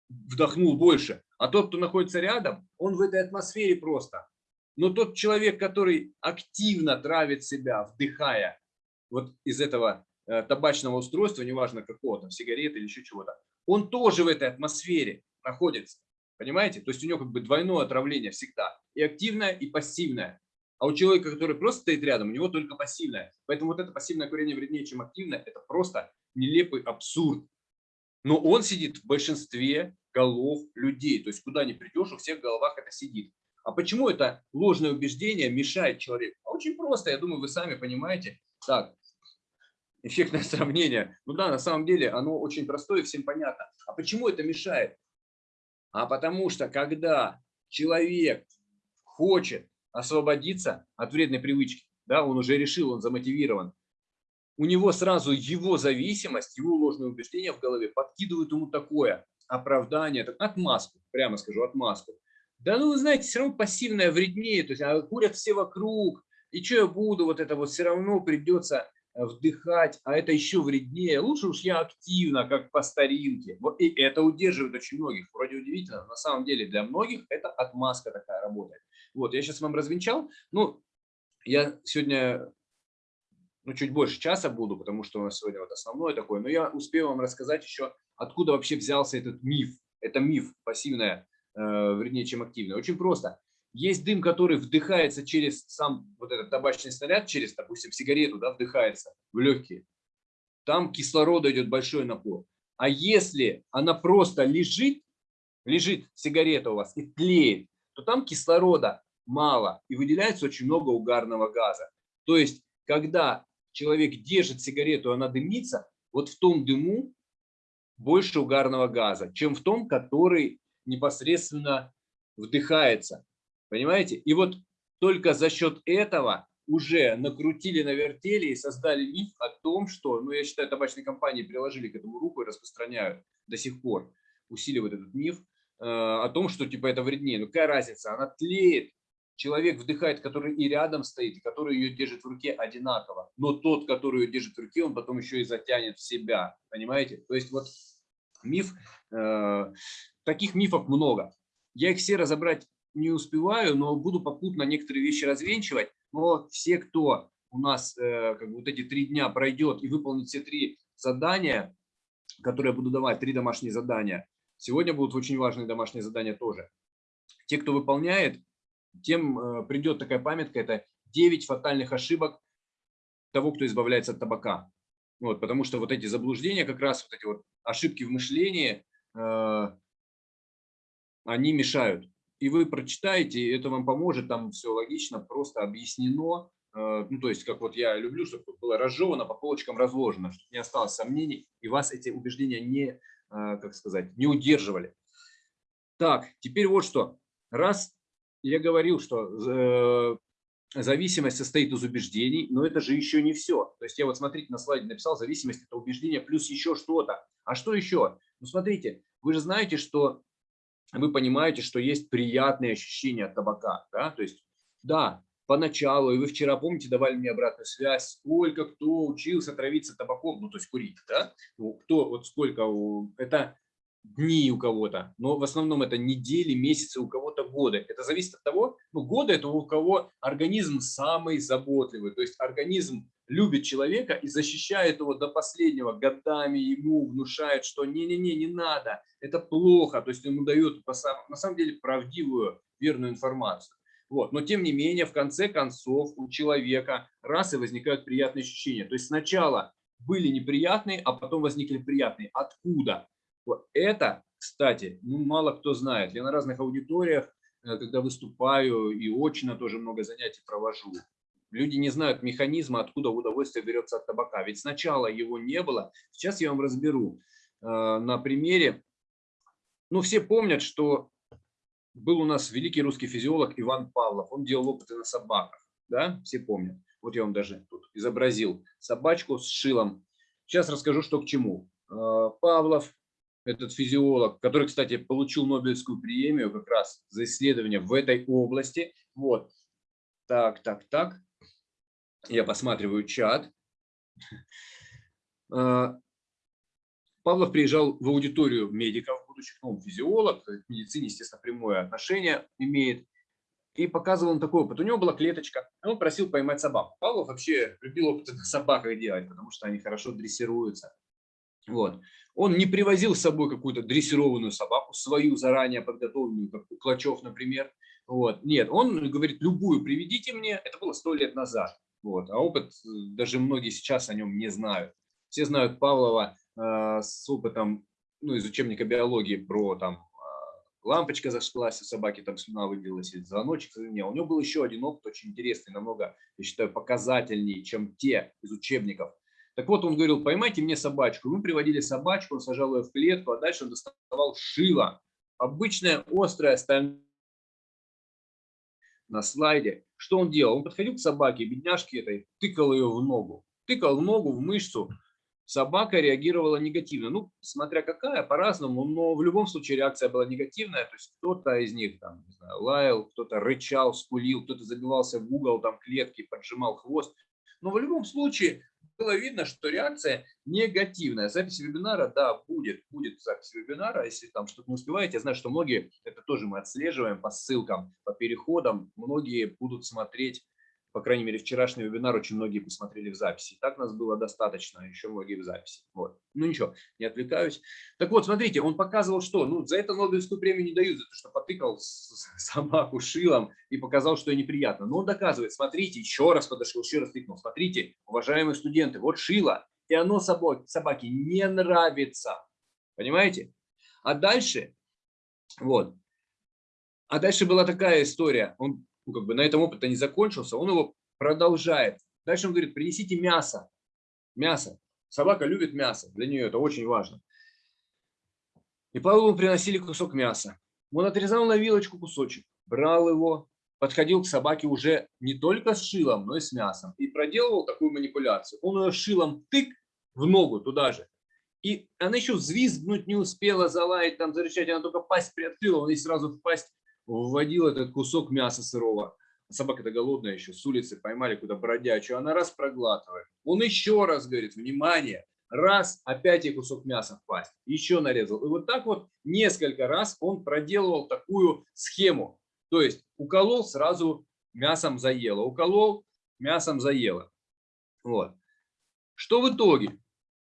вдохнул больше. А тот, кто находится рядом, он в этой атмосфере просто. Но тот человек, который активно травит себя, вдыхая вот из этого э, табачного устройства, неважно какого, там, сигареты или еще чего-то, он тоже в этой атмосфере находится. Понимаете? То есть у него как бы двойное отравление всегда. И активное, и пассивное. А у человека, который просто стоит рядом, у него только пассивное. Поэтому вот это пассивное курение вреднее, чем активное, это просто нелепый абсурд. Но он сидит в большинстве голов людей. То есть куда ни придешь, у всех в головах это сидит. А почему это ложное убеждение мешает человеку? А очень просто, я думаю, вы сами понимаете. Так, эффектное сравнение. Ну да, на самом деле оно очень простое, всем понятно. А почему это мешает? А потому что когда человек хочет освободиться от вредной привычки, да, он уже решил, он замотивирован, у него сразу его зависимость, его ложное убеждение в голове подкидывают ему такое оправдание, отмазку, прямо скажу, отмазку. Да ну, вы знаете, все равно пассивное вреднее, то есть а курят все вокруг, и что я буду, вот это вот все равно придется э, вдыхать, а это еще вреднее. Лучше уж я активно, как по старинке. Вот и это удерживает очень многих. Вроде удивительно, на самом деле для многих это отмазка такая работает. Вот, я сейчас вам развенчал. Ну, я сегодня ну, чуть больше часа буду, потому что у нас сегодня вот основное такое, но я успею вам рассказать еще, откуда вообще взялся этот миф. Это миф пассивное, э, вернее, чем активное. Очень просто. Есть дым, который вдыхается через сам вот этот табачный снаряд, через, допустим, сигарету, да, вдыхается в легкие. Там кислорода идет большой напор. А если она просто лежит, лежит сигарета у вас и тлеет, то там кислорода мало и выделяется очень много угарного газа. То есть, когда человек держит сигарету, она дымится, вот в том дыму больше угарного газа, чем в том, который непосредственно вдыхается. Понимаете? И вот только за счет этого уже накрутили, навертели и создали миф о том, что, ну я считаю, табачные компании приложили к этому руку и распространяют до сих пор, усиливают этот миф э, о том, что типа это вреднее. Ну какая разница? Она тлеет, человек вдыхает, который и рядом стоит, который ее держит в руке одинаково. Но тот, который ее держит в руке, он потом еще и затянет в себя. Понимаете? То есть вот миф, э, таких мифов много. Я их все разобрать не успеваю, но буду попутно некоторые вещи развенчивать. Но все, кто у нас э, как бы вот эти три дня пройдет и выполнит все три задания, которые я буду давать, три домашние задания. Сегодня будут очень важные домашние задания тоже. Те, кто выполняет, тем э, придет такая памятка, это 9 фатальных ошибок того, кто избавляется от табака. Вот, потому что вот эти заблуждения, как раз вот эти вот ошибки в мышлении, э, они мешают. И вы прочитаете, это вам поможет, там все логично, просто объяснено. Э, ну, то есть, как вот я люблю, чтобы было разжевано, по полочкам разложено, чтобы не осталось сомнений, и вас эти убеждения не, как сказать, не удерживали. Так, теперь вот что. Раз я говорил, что э, зависимость состоит из убеждений, но это же еще не все. То есть я вот, смотрите, на слайде написал, зависимость – это убеждение плюс еще что-то. А что еще? Ну, смотрите, вы же знаете, что вы понимаете, что есть приятные ощущения от табака. Да? То есть, да, поначалу, и вы вчера, помните, давали мне обратную связь, сколько кто учился травиться табаком, ну, то есть курить, да? Ну, кто, вот сколько, это дни у кого-то, но в основном это недели, месяцы, у кого-то годы. Это зависит от того, ну, годы это у кого организм самый заботливый, то есть организм любит человека и защищает его до последнего, годами ему внушает, что не-не-не, не надо, это плохо, то есть ему дают на самом деле правдивую, верную информацию. Вот. Но тем не менее, в конце концов, у человека раз и возникают приятные ощущения. То есть сначала были неприятные, а потом возникли приятные. Откуда? Это, кстати, ну, мало кто знает. Я на разных аудиториях, э, когда выступаю и очно тоже много занятий провожу, Люди не знают механизма, откуда удовольствие берется от табака. Ведь сначала его не было. Сейчас я вам разберу э, на примере. Ну, все помнят, что был у нас великий русский физиолог Иван Павлов. Он делал опыты на собаках. Да, все помнят. Вот я вам даже тут изобразил собачку с шилом. Сейчас расскажу, что к чему. Э, Павлов, этот физиолог, который, кстати, получил Нобелевскую премию как раз за исследование в этой области. Вот. Так, так, так. Я посматриваю чат. А, Павлов приезжал в аудиторию медиков, будущих, ну, физиолог, к медицине, естественно, прямое отношение имеет. И показывал он такой опыт. У него была клеточка, он просил поймать собаку. Павлов вообще любил опыты на собаках делать, потому что они хорошо дрессируются. Вот. Он не привозил с собой какую-то дрессированную собаку, свою заранее подготовленную, как у Клочев, например. Вот. Нет, он говорит, любую приведите мне. Это было сто лет назад. Вот. А опыт, э, даже многие сейчас о нем не знают. Все знают Павлова э, с опытом ну, из учебника биологии про там э, лампочка зажглась, у собаки там слюна выделилась, или звоночек звенел. У него был еще один опыт очень интересный, намного, я считаю, показательнее, чем те из учебников. Так вот, он говорил, поймайте мне собачку. Мы приводили собачку, он сажал ее в клетку, а дальше он доставал шило. Обычное острое стальное на слайде. Что он делал? Он подходил к собаке, бедняжке этой, тыкал ее в ногу. Тыкал в ногу, в мышцу. Собака реагировала негативно. Ну, смотря какая, по-разному, но в любом случае реакция была негативная. То есть кто-то из них там, не знаю, лаял, кто-то рычал, скулил, кто-то забивался в угол там клетки, поджимал хвост. Но в любом случае было видно, что реакция негативная. Запись вебинара, да, будет, будет запись вебинара. Если там что-то не успеваете, я знаю, что многие, это тоже мы отслеживаем по ссылкам, по переходам, многие будут смотреть по крайней мере, вчерашний вебинар очень многие посмотрели в записи. Так нас было достаточно, еще многие в записи. Вот. Ну ничего, не отвлекаюсь. Так вот, смотрите, он показывал, что ну, за это Нобелевскую премию не дают, за то, что потыкал собаку шилом и показал, что неприятно. Но он доказывает, смотрите, еще раз подошел, еще раз тыкнул. Смотрите, уважаемые студенты, вот шило, и оно собаке не нравится. Понимаете? А дальше, вот, а дальше была такая история. Он ну, как бы на этом опыт не закончился, он его продолжает. Дальше он говорит, принесите мясо. Мясо. Собака любит мясо, для нее это очень важно. И Павлову приносили кусок мяса. Он отрезал на вилочку кусочек, брал его, подходил к собаке уже не только с шилом, но и с мясом. И проделывал такую манипуляцию. Он ее шилом тык в ногу туда же. И она еще взвизгнуть не успела, залаять, там, зарычать. Она только пасть приоткрыла, он ей сразу в пасть вводил этот кусок мяса сырого. Собака-то голодная еще, с улицы поймали куда бродячую, она раз проглатывает. Он еще раз говорит, внимание, раз, опять ей кусок мяса в еще нарезал. И вот так вот несколько раз он проделывал такую схему. То есть уколол, сразу мясом заело, уколол, мясом заело. Вот. Что в итоге?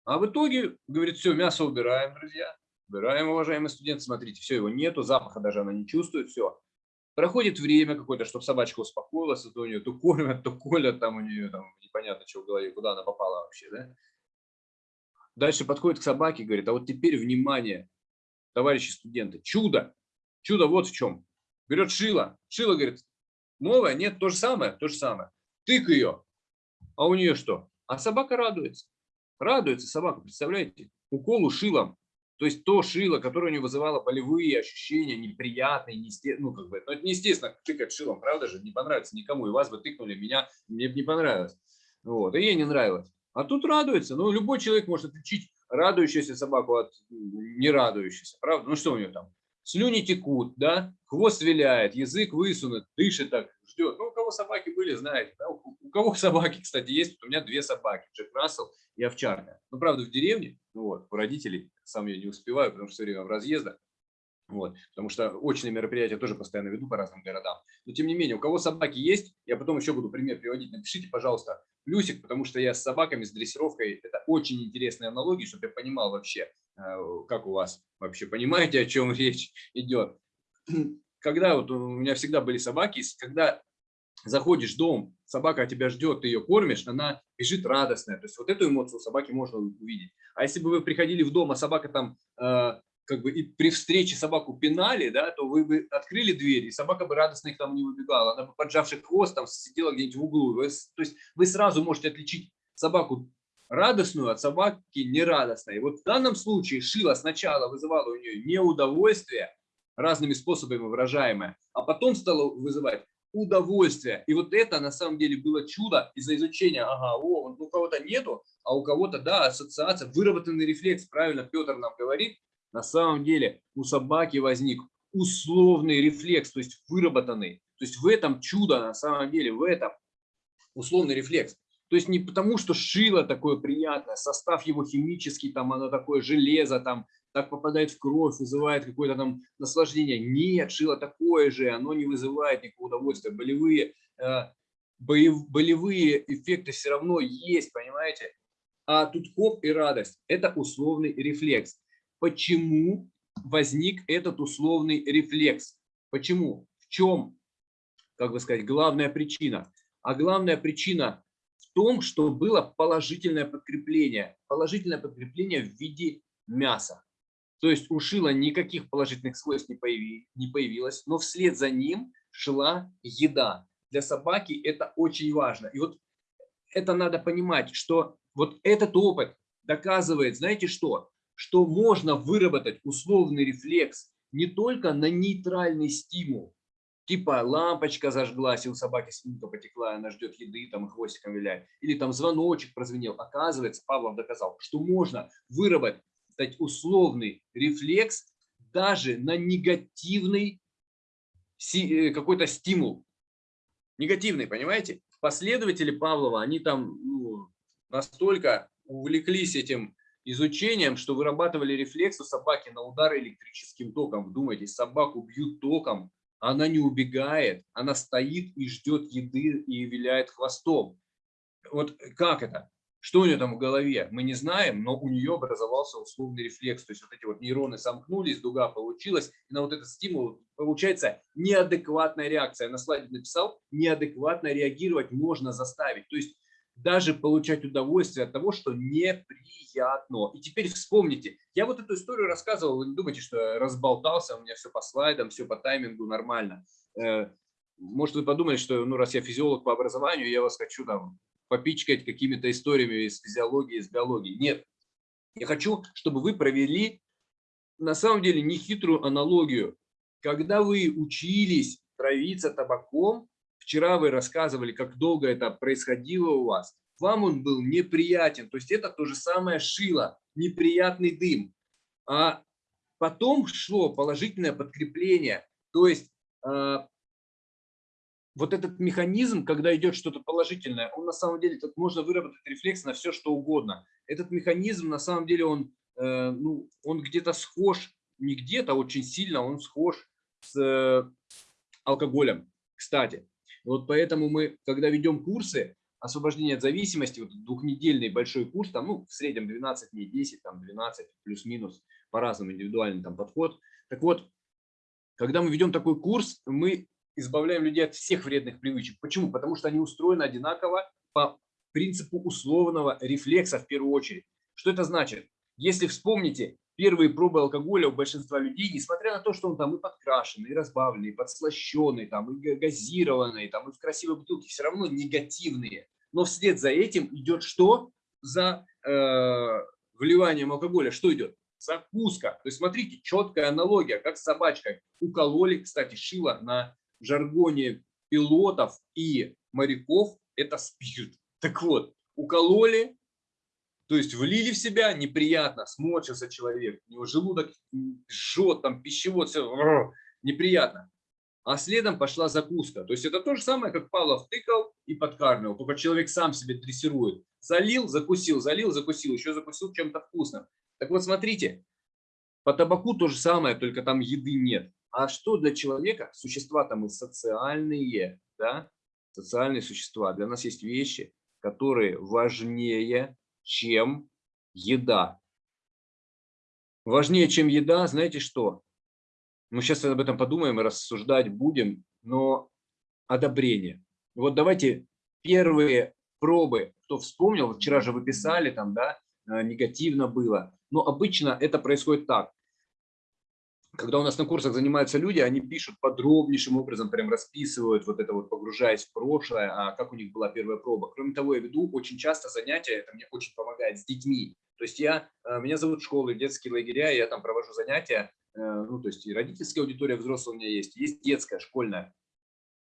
А в итоге, говорит, все, мясо убираем, друзья. Убираем, уважаемые студенты, смотрите, все, его нету, запаха даже она не чувствует, все. Проходит время какое-то, чтобы собачка успокоилась, а то у нее то кормят, то колят, там у нее там непонятно, что в голове, куда она попала вообще, да? Дальше подходит к собаке и говорит, а вот теперь, внимание, товарищи студенты, чудо, чудо вот в чем. Берет шило, шило, говорит, новое, нет, то же самое, то же самое. Тык ее, а у нее что? А собака радуется. Радуется собака, представляете? Уколу шилом. То есть то шило, которое у него вызывало болевые ощущения, неприятные, неестественно, ну как бы, но это неестественно тыкать шилом, правда же, не понравится никому, и вас бы тыкнули, меня, мне бы не понравилось. Вот, и ей не нравилось. А тут радуется, ну любой человек может отличить радующуюся собаку от не радующейся, правда? Ну что у нее там? Слюни текут, да, хвост виляет, язык высунут, дышит так, ждет. Ну, у кого собаки были, знаете. Да? У кого собаки, кстати, есть. У меня две собаки, Джек Рассел и овчарка. Ну, правда, в деревне, ну, вот, у родителей, сам я не успеваю, потому что все время в разъездах. Вот, потому что очные мероприятия тоже постоянно веду по разным городам. Но тем не менее, у кого собаки есть, я потом еще буду пример приводить, напишите, пожалуйста, плюсик, потому что я с собаками, с дрессировкой, это очень интересные аналогии, чтобы я понимал вообще, э, как у вас вообще, понимаете, о чем речь идет. Когда вот у меня всегда были собаки, когда заходишь в дом, собака тебя ждет, ты ее кормишь, она бежит радостная. То есть вот эту эмоцию собаки можно увидеть. А если бы вы приходили в дом, а собака там э, как бы и при встрече собаку пинали, да, то вы бы открыли дверь, и собака бы радостно их там не выбегала. Она бы, поджавший хвост, там сидела где-нибудь в углу. Вы, то есть вы сразу можете отличить собаку радостную от собаки нерадостной. И вот в данном случае Шила сначала вызывала у нее неудовольствие, разными способами выражаемое, а потом стала вызывать удовольствие. И вот это на самом деле было чудо из-за изучения. Ага, о, у кого-то нету, а у кого-то, да, ассоциация, выработанный рефлекс, правильно Петр нам говорит, на самом деле у собаки возник условный рефлекс, то есть выработанный. То есть в этом чудо, на самом деле, в этом условный рефлекс. То есть не потому, что шило такое приятное, состав его химический, там оно такое железо, там так попадает в кровь, вызывает какое-то там наслаждение. Нет, шило такое же, оно не вызывает никакого удовольствия. Болевые, э, болевые эффекты все равно есть, понимаете? А тут хоп и радость. Это условный рефлекс почему возник этот условный рефлекс. Почему? В чем, как бы сказать, главная причина? А главная причина в том, что было положительное подкрепление. Положительное подкрепление в виде мяса. То есть у шила никаких положительных свойств не, не появилось, но вслед за ним шла еда. Для собаки это очень важно. И вот это надо понимать, что вот этот опыт доказывает, знаете что? Что можно выработать условный рефлекс не только на нейтральный стимул, типа лампочка зажглась, и у собаки слюнка потекла, она ждет еды, там хвостиком виляет, или там звоночек прозвенел. Оказывается, Павлов доказал, что можно выработать условный рефлекс даже на негативный э, какой-то стимул. Негативный, понимаете? Последователи Павлова, они там ну, настолько увлеклись этим изучением, что вырабатывали рефлекс у собаки на удары электрическим током. Вдумайтесь, собаку бьют током, она не убегает, она стоит и ждет еды и виляет хвостом. Вот как это? Что у нее там в голове, мы не знаем, но у нее образовался условный рефлекс. То есть вот эти вот нейроны сомкнулись, дуга получилась, и на вот этот стимул получается неадекватная реакция. На слайде написал, неадекватно реагировать можно заставить. То есть даже получать удовольствие от того, что неприятно. И теперь вспомните, я вот эту историю рассказывал, вы не думайте, что я разболтался, у меня все по слайдам, все по таймингу нормально. Э, может, вы подумали, что ну, раз я физиолог по образованию, я вас хочу там попичкать какими-то историями из физиологии, из биологии. Нет. Я хочу, чтобы вы провели на самом деле нехитрую аналогию. Когда вы учились травиться табаком, Вчера вы рассказывали, как долго это происходило у вас. Вам он был неприятен. То есть это то же самое шило, неприятный дым. А потом шло положительное подкрепление. То есть э, вот этот механизм, когда идет что-то положительное, он на самом деле, тут можно выработать рефлекс на все, что угодно. Этот механизм, на самом деле, он, э, ну, он где-то схож, не где-то, очень сильно он схож с э, алкоголем. Кстати, вот поэтому мы, когда ведем курсы, освобождения от зависимости, вот двухнедельный большой курс, там, ну, в среднем 12 дней, 10, там, 12, плюс-минус, по-разному индивидуальный там подход. Так вот, когда мы ведем такой курс, мы избавляем людей от всех вредных привычек. Почему? Потому что они устроены одинаково по принципу условного рефлекса в первую очередь. Что это значит? Если вспомните, первые пробы алкоголя у большинства людей, несмотря на то, что он там и подкрашенный, и разбавленный, и подслащенный, там, и газированный, там, и в красивой бутылке, все равно негативные. Но вслед за этим идет что? За э, вливанием алкоголя что идет? Закуска. То есть смотрите, четкая аналогия, как с собачкой. Укололи, кстати, шило на жаргоне пилотов и моряков – это спирт. Так вот, укололи, то есть влили в себя, неприятно, сморщился человек, у него желудок жжет, там пищевод, все неприятно. А следом пошла закуска. То есть это то же самое, как Павлов тыкал и подкармливал, только человек сам себе дрессирует. Залил, закусил, залил, закусил, еще закусил чем-то вкусным. Так вот смотрите, по табаку то же самое, только там еды нет. А что для человека? Существа там и социальные, да? социальные существа. Для нас есть вещи, которые важнее чем еда. Важнее, чем еда, знаете что? Мы сейчас об этом подумаем и рассуждать будем, но одобрение. Вот давайте первые пробы, кто вспомнил, вчера же вы писали, там, да, э, негативно было. Но обычно это происходит так когда у нас на курсах занимаются люди, они пишут подробнейшим образом, прям расписывают вот это вот, погружаясь в прошлое, а как у них была первая проба. Кроме того, я веду очень часто занятия, это мне очень помогает с детьми. То есть я, э, меня зовут школы, детские лагеря, я там провожу занятия, э, ну, то есть и родительская аудитория взрослая у меня есть, есть детская, школьная.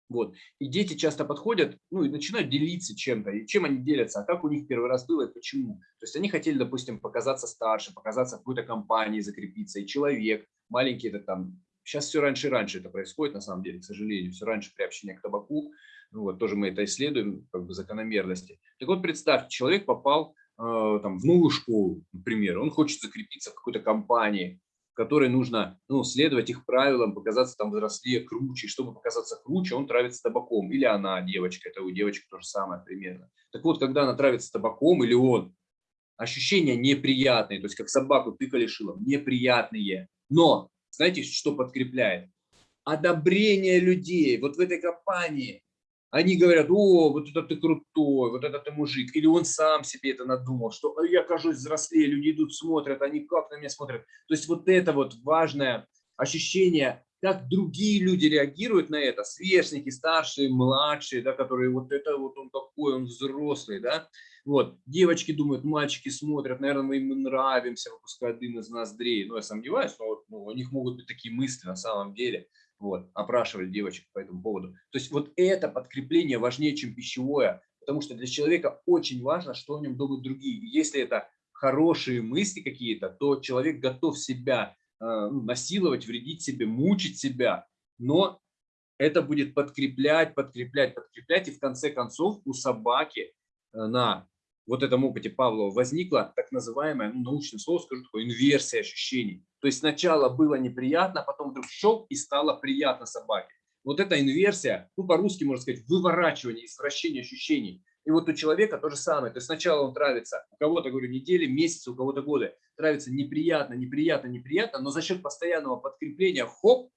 Вот. И дети часто подходят, ну, и начинают делиться чем-то. И чем они делятся, а как у них первый раз было и почему. То есть они хотели, допустим, показаться старше, показаться в какой-то компании, закрепиться. И человек маленький, это там, сейчас все раньше и раньше это происходит, на самом деле, к сожалению, все раньше приобщение к табаку. Ну, вот, тоже мы это исследуем, как бы закономерности. Так вот, представьте, человек попал э, там, в новую школу, например, он хочет закрепиться в какой-то компании, которой нужно ну, следовать их правилам, показаться там взрослее, круче. Чтобы показаться круче, он травится табаком. Или она, девочка, это у девочки то же самое примерно. Так вот, когда она травится табаком, или он, ощущения неприятные, то есть как собаку тыкали шилом, неприятные. Но, знаете, что подкрепляет? Одобрение людей. Вот в этой компании они говорят, о, вот это ты крутой, вот это ты мужик. Или он сам себе это надумал, что я кажусь взрослее, люди идут, смотрят, они как на меня смотрят. То есть вот это вот важное ощущение, как другие люди реагируют на это, сверстники, старшие, младшие, да, которые вот это вот он такой, он взрослый, да. Вот, девочки думают, мальчики смотрят, наверное, мы им нравимся, выпускают дым из ноздрей. Ну, я сомневаюсь, но вот, ну, у них могут быть такие мысли на самом деле. Вот, опрашивали девочек по этому поводу. То есть вот это подкрепление важнее, чем пищевое, потому что для человека очень важно, что о нем думают другие. И если это хорошие мысли какие-то, то человек готов себя э, ну, насиловать, вредить себе, мучить себя, но это будет подкреплять, подкреплять, подкреплять, и в конце концов у собаки э, на вот этом опыте Павлова возникла так называемая, ну, научное слово скажу, такое инверсия ощущений. То есть сначала было неприятно, а потом вдруг шок и стало приятно собаке. Вот эта инверсия, ну по-русски можно сказать, выворачивание, извращение ощущений. И вот у человека то же самое. То есть сначала он травится, у кого-то, говорю, недели, месяцы, у кого-то годы. Травится неприятно, неприятно, неприятно, но за счет постоянного подкрепления, хоп,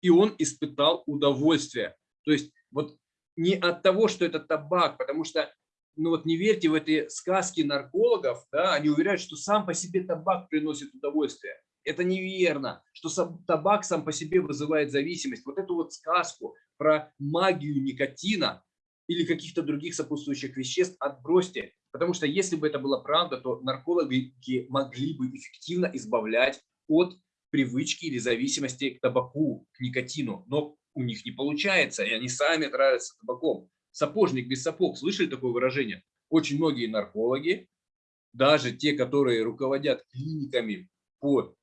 и он испытал удовольствие. То есть вот не от того, что это табак, потому что ну вот не верьте в эти сказки наркологов, да, они уверяют, что сам по себе табак приносит удовольствие. Это неверно, что табак сам по себе вызывает зависимость. Вот эту вот сказку про магию никотина или каких-то других сопутствующих веществ отбросьте. Потому что если бы это была правда, то наркологи могли бы эффективно избавлять от привычки или зависимости к табаку, к никотину. Но у них не получается, и они сами травятся табаком сапожник без сапог. Слышали такое выражение? Очень многие наркологи, даже те, которые руководят клиниками по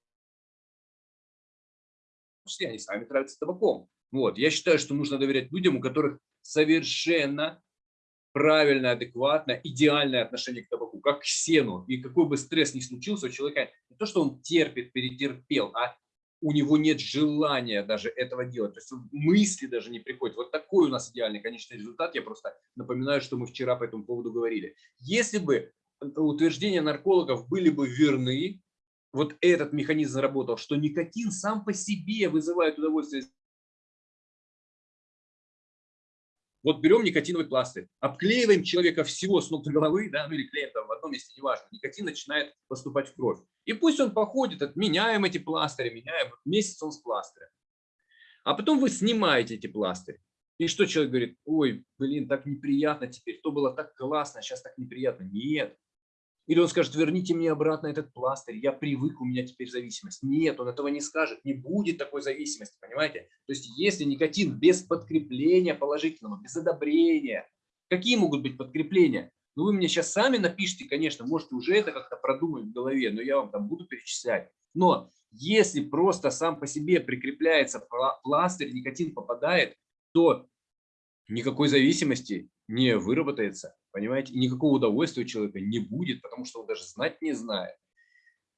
они сами травятся табаком. Вот. Я считаю, что нужно доверять людям, у которых совершенно правильное, адекватное, идеальное отношение к табаку, как к сену. И какой бы стресс ни случился у человека, не то, что он терпит, перетерпел, а у него нет желания даже этого делать, то есть мысли даже не приходят. Вот такой у нас идеальный конечный результат. Я просто напоминаю, что мы вчера по этому поводу говорили. Если бы утверждения наркологов были бы верны, вот этот механизм работал, что никотин сам по себе вызывает удовольствие Вот берем никотиновый пластырь, обклеиваем человека всего с ног до головы, да, ну или клеим там в одном месте, неважно, никотин начинает поступать в кровь. И пусть он походит, меняем эти пластыри, меняем, месяц он с пластырем. А потом вы снимаете эти пластыри. И что человек говорит, ой, блин, так неприятно теперь, то было так классно, а сейчас так неприятно. Нет, или он скажет, верните мне обратно этот пластырь, я привык, у меня теперь зависимость. Нет, он этого не скажет, не будет такой зависимости, понимаете? То есть если никотин без подкрепления положительного, без одобрения, какие могут быть подкрепления? Ну вы мне сейчас сами напишите, конечно, можете уже это как-то продумать в голове, но я вам там буду перечислять. Но если просто сам по себе прикрепляется пластырь, никотин попадает, то никакой зависимости не выработается, понимаете, никакого удовольствия у человека не будет, потому что он даже знать не знает.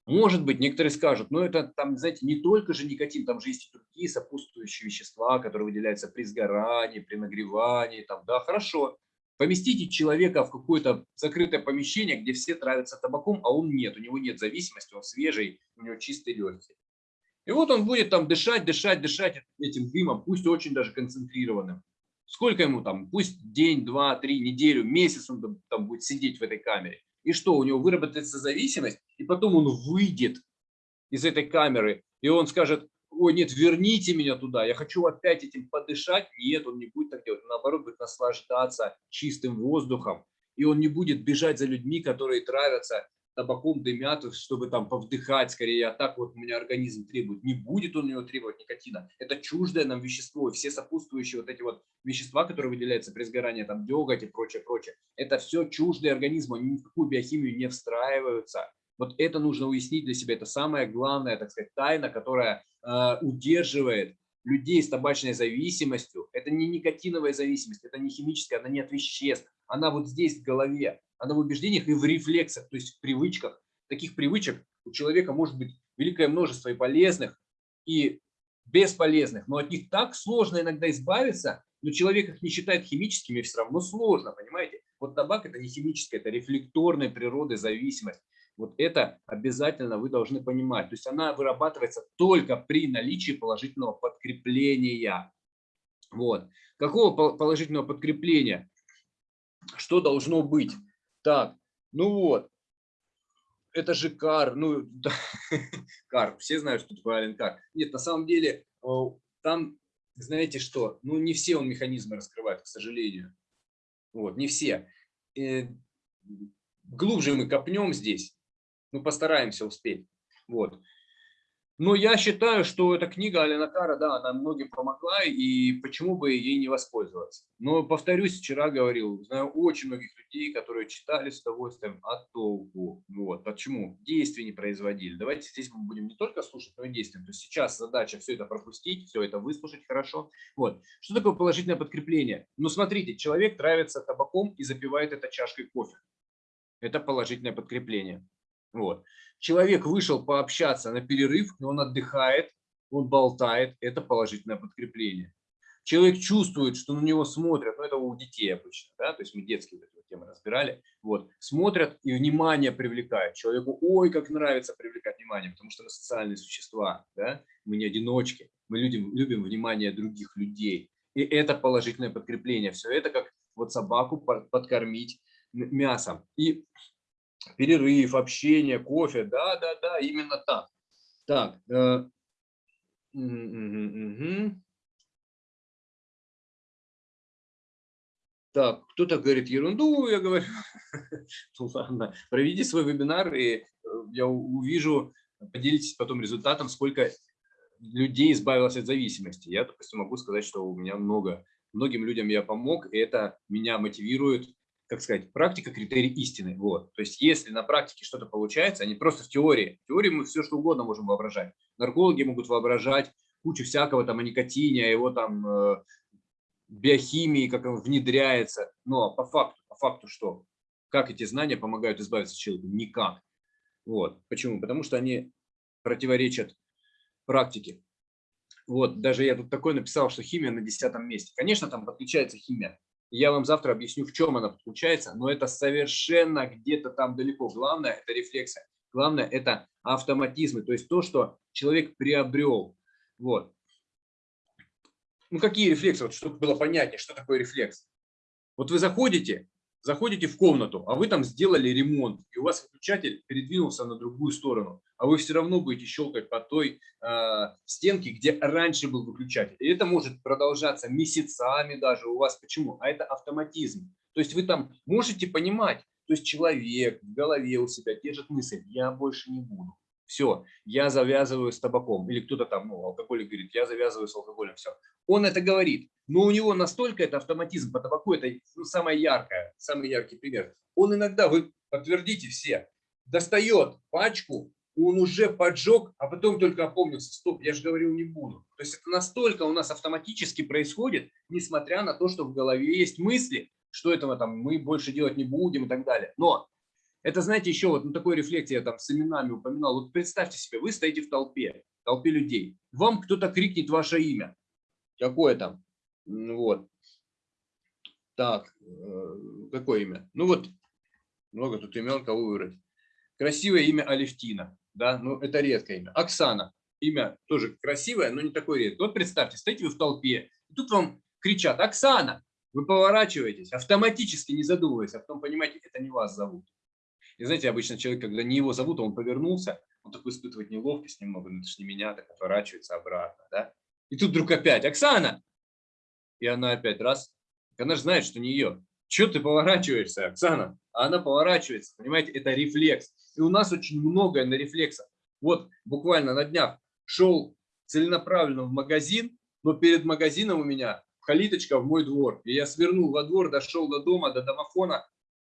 Может быть, некоторые скажут, но это там, знаете, не только же никотин, там же есть и другие сопутствующие вещества, которые выделяются при сгорании, при нагревании, там, да, хорошо. Поместите человека в какое-то закрытое помещение, где все травятся табаком, а он нет, у него нет зависимости, он свежий, у него чистый легкий. И вот он будет там дышать, дышать, дышать этим дымом, пусть очень даже концентрированным. Сколько ему там, пусть день, два, три, неделю, месяц он там будет сидеть в этой камере. И что, у него выработается зависимость, и потом он выйдет из этой камеры, и он скажет, ой, нет, верните меня туда, я хочу опять этим подышать. Нет, он не будет так делать, он наоборот будет наслаждаться чистым воздухом, и он не будет бежать за людьми, которые травятся табаком дымят, чтобы там повдыхать скорее, а так вот у меня организм требует. Не будет он у него требовать никотина. Это чуждое нам вещество. Все сопутствующие вот эти вот вещества, которые выделяются при сгорании, там деготь и прочее, прочее, это все чуждые организму, они ни в какую биохимию не встраиваются. Вот это нужно уяснить для себя. Это самая главная, так сказать, тайна, которая э, удерживает людей с табачной зависимостью. Это не никотиновая зависимость, это не химическая, она не от веществ. Она вот здесь в голове она в убеждениях и в рефлексах, то есть в привычках. Таких привычек у человека может быть великое множество и полезных, и бесполезных, но от них так сложно иногда избавиться, но человек их не считает химическими, все равно сложно, понимаете? Вот табак это не химическая, это рефлекторной природы зависимость. Вот это обязательно вы должны понимать. То есть она вырабатывается только при наличии положительного подкрепления. Вот. Какого положительного подкрепления? Что должно быть? Так, ну вот, это же кар, ну, да, кар, все знают, что такое Ален Кар. Нет, на самом деле, там, знаете что, ну, не все он механизмы раскрывает, к сожалению. Вот, не все. И э, глубже мы копнем здесь, мы постараемся успеть. Вот. Но я считаю, что эта книга Алина Кара, да, она многим помогла, и почему бы ей не воспользоваться. Но, повторюсь, вчера говорил, знаю очень многих людей, которые читали с удовольствием, а толку? Вот. Почему? Действия не производили. Давайте здесь мы будем не только слушать, но и действовать. То есть сейчас задача все это пропустить, все это выслушать хорошо. Вот. Что такое положительное подкрепление? Ну, смотрите, человек травится табаком и запивает это чашкой кофе. Это положительное подкрепление. Вот. Человек вышел пообщаться на перерыв, и он отдыхает, он болтает, это положительное подкрепление. Человек чувствует, что на него смотрят, ну это у детей обычно, да, то есть мы детские вот темы разбирали, вот, смотрят и внимание привлекают. Человеку, ой, как нравится привлекать внимание, потому что мы социальные существа, да, мы не одиночки, мы любим, любим внимание других людей. И это положительное подкрепление. Все это как вот собаку подкормить мясом. И перерыв, общение, кофе. Да, да, да, именно так. Так. Э, угу. Так, кто-то говорит ерунду, я говорю, ну ладно, проведи свой вебинар, и э, я увижу, поделитесь потом результатом, сколько людей избавилось от зависимости. Я, допустим, могу сказать, что у меня много, многим людям я помог, и это меня мотивирует как сказать, практика – критерий истины. Вот. То есть если на практике что-то получается, а не просто в теории. В теории мы все что угодно можем воображать. Наркологи могут воображать кучу всякого там о никотине, о его там э, биохимии, как он внедряется. Но по факту, по факту что? Как эти знания помогают избавиться от человека? Никак. Вот. Почему? Потому что они противоречат практики. Вот, даже я тут такой написал, что химия на десятом месте. Конечно, там подключается химия. Я вам завтра объясню, в чем она подключается, но это совершенно где-то там далеко. Главное – это рефлексы. Главное – это автоматизмы, то есть то, что человек приобрел. Вот. Ну, какие рефлексы? Вот, чтобы было понятнее, что такое рефлекс. Вот вы заходите, заходите в комнату, а вы там сделали ремонт, и у вас выключатель передвинулся на другую сторону, а вы все равно будете щелкать по той э, стенке, где раньше был выключатель. И это может продолжаться месяцами даже у вас. Почему? А это автоматизм. То есть вы там можете понимать, то есть человек в голове у себя держит мысль, я больше не буду. Все, я завязываю с табаком. Или кто-то там, ну, алкоголик говорит, я завязываю с алкоголем, все. Он это говорит, но у него настолько это автоматизм по табаку, это ну, самое яркое, самый яркий пример. Он иногда, вы подтвердите все, достает пачку, он уже поджег, а потом только опомнился, стоп, я же говорил не буду. То есть это настолько у нас автоматически происходит, несмотря на то, что в голове есть мысли, что этого там мы больше делать не будем и так далее. Но это, знаете, еще вот ну, такой рефлекс я там с именами упоминал. Вот представьте себе, вы стоите в толпе, в толпе людей. Вам кто-то крикнет ваше имя. Какое там? Вот. Так, э, какое имя? Ну вот, много тут имен, кого выбрать. Красивое имя Алевтина, да, ну это редкое имя. Оксана, имя тоже красивое, но не такое редкое. Вот представьте, стоите вы в толпе, и тут вам кричат «Оксана!» Вы поворачиваетесь, автоматически не задумываясь, а потом понимаете, это не вас зовут. И знаете, обычно человек, когда не его зовут, он повернулся, он такой испытывает неловкость немного, ну это же не меня, так отворачивается обратно, да? И тут вдруг опять «Оксана!» И она опять раз. Она же знает, что не ее. Чего ты поворачиваешься, Оксана? А она поворачивается, понимаете, это рефлекс. И у нас очень многое на рефлексах. Вот буквально на днях шел целенаправленно в магазин, но перед магазином у меня калиточка в мой двор. И я свернул во двор, дошел до дома, до домофона.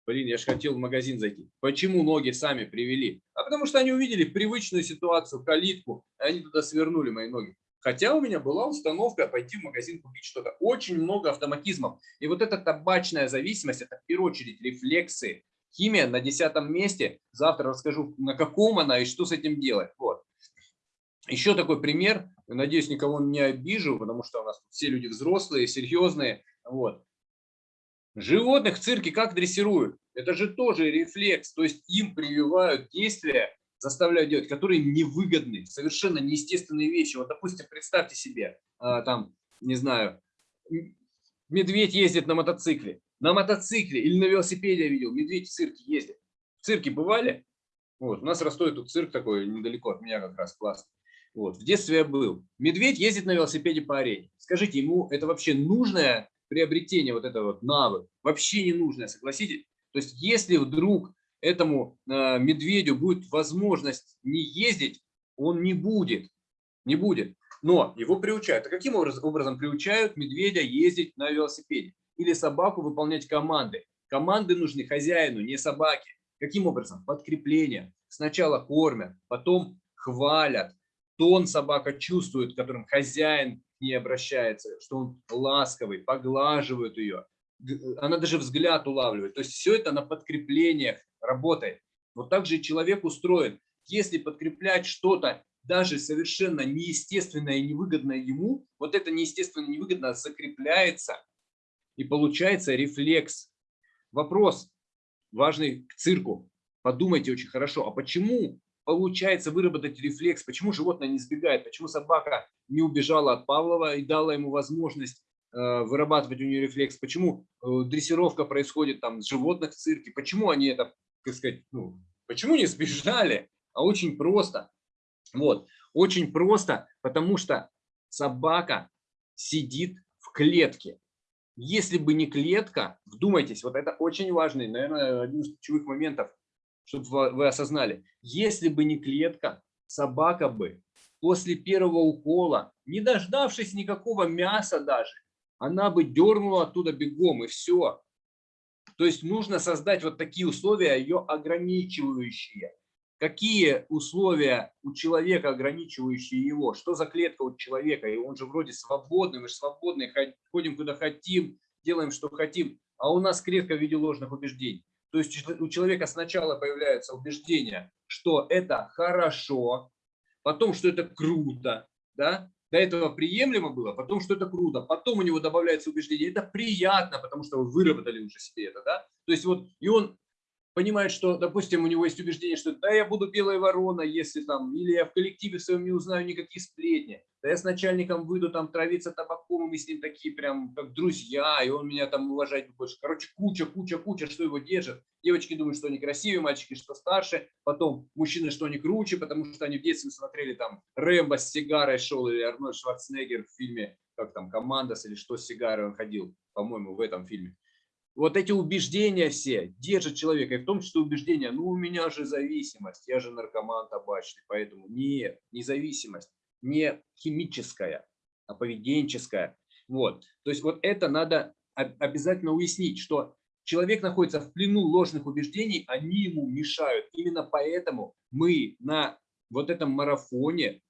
Блин, я же хотел в магазин зайти. Почему ноги сами привели? А потому что они увидели привычную ситуацию, калитку, и они туда свернули мои ноги. Хотя у меня была установка пойти в магазин купить что-то. Очень много автоматизмов. И вот эта табачная зависимость, это в первую очередь рефлексы. Химия на десятом месте. Завтра расскажу, на каком она и что с этим делать. Вот. Еще такой пример. Надеюсь, никого не обижу, потому что у нас все люди взрослые, серьезные. Вот. Животных в цирке как дрессируют? Это же тоже рефлекс. То есть им прививают действия заставляют делать, которые невыгодны, совершенно неестественные вещи. Вот, допустим, представьте себе, а, там, не знаю, медведь ездит на мотоцикле. На мотоцикле или на велосипеде я видел, медведь в цирке ездит. В цирке бывали? Вот, у нас Ростове тут цирк такой, недалеко от меня как раз класс. Вот, в детстве я был. Медведь ездит на велосипеде по арене. Скажите, ему это вообще нужное приобретение, вот это вот навык? Вообще не нужное, согласитесь? То есть, если вдруг этому э, медведю будет возможность не ездить, он не будет. Не будет. Но его приучают. А каким образом, приучают медведя ездить на велосипеде? Или собаку выполнять команды? Команды нужны хозяину, не собаке. Каким образом? Подкрепление. Сначала кормят, потом хвалят. Тон собака чувствует, которым хозяин не обращается, что он ласковый, поглаживают ее. Она даже взгляд улавливает. То есть все это на подкреплениях работает. Вот так же человек устроен. Если подкреплять что-то даже совершенно неестественное и невыгодное ему, вот это неестественно и невыгодно закрепляется и получается рефлекс. Вопрос важный к цирку. Подумайте очень хорошо, а почему получается выработать рефлекс, почему животное не сбегает, почему собака не убежала от Павлова и дала ему возможность э, вырабатывать у нее рефлекс, почему э, дрессировка происходит там с животных в цирке, почему они это как сказать, ну, почему не сбежали? А очень просто. Вот, очень просто, потому что собака сидит в клетке. Если бы не клетка, вдумайтесь, вот это очень важный, наверное, один из ключевых моментов, чтобы вы осознали. Если бы не клетка, собака бы после первого укола, не дождавшись никакого мяса даже, она бы дернула оттуда бегом, и все. То есть нужно создать вот такие условия, ее ограничивающие. Какие условия у человека, ограничивающие его? Что за клетка у человека? И он же вроде свободный, мы же свободные, ходим куда хотим, делаем, что хотим. А у нас клетка в виде ложных убеждений. То есть у человека сначала появляется убеждение, что это хорошо, потом, что это круто, да, до этого приемлемо было, потом, что это круто, потом у него добавляется убеждение, это приятно, потому что вы выработали уже себе это, да, то есть вот, и он понимает, что, допустим, у него есть убеждение, что да, я буду белая ворона, если там, или я в коллективе своем не узнаю никакие сплетни, да я с начальником выйду там травиться табаком, и мы с ним такие прям как друзья, и он меня там уважать больше. Короче, куча, куча, куча, что его держит. Девочки думают, что они красивые, мальчики, что старше, потом мужчины, что они круче, потому что они в детстве смотрели там Рэмбо с сигарой шел, или Арнольд Шварценеггер в фильме, как там, Командос, или что с сигарой он ходил, по-моему, в этом фильме вот эти убеждения все держат человека, и в том числе убеждения, ну у меня же зависимость, я же наркоман табачный, поэтому нет, не зависимость, не химическая, а поведенческая. Вот. То есть вот это надо обязательно уяснить, что человек находится в плену ложных убеждений, они ему мешают. Именно поэтому мы на вот этом марафоне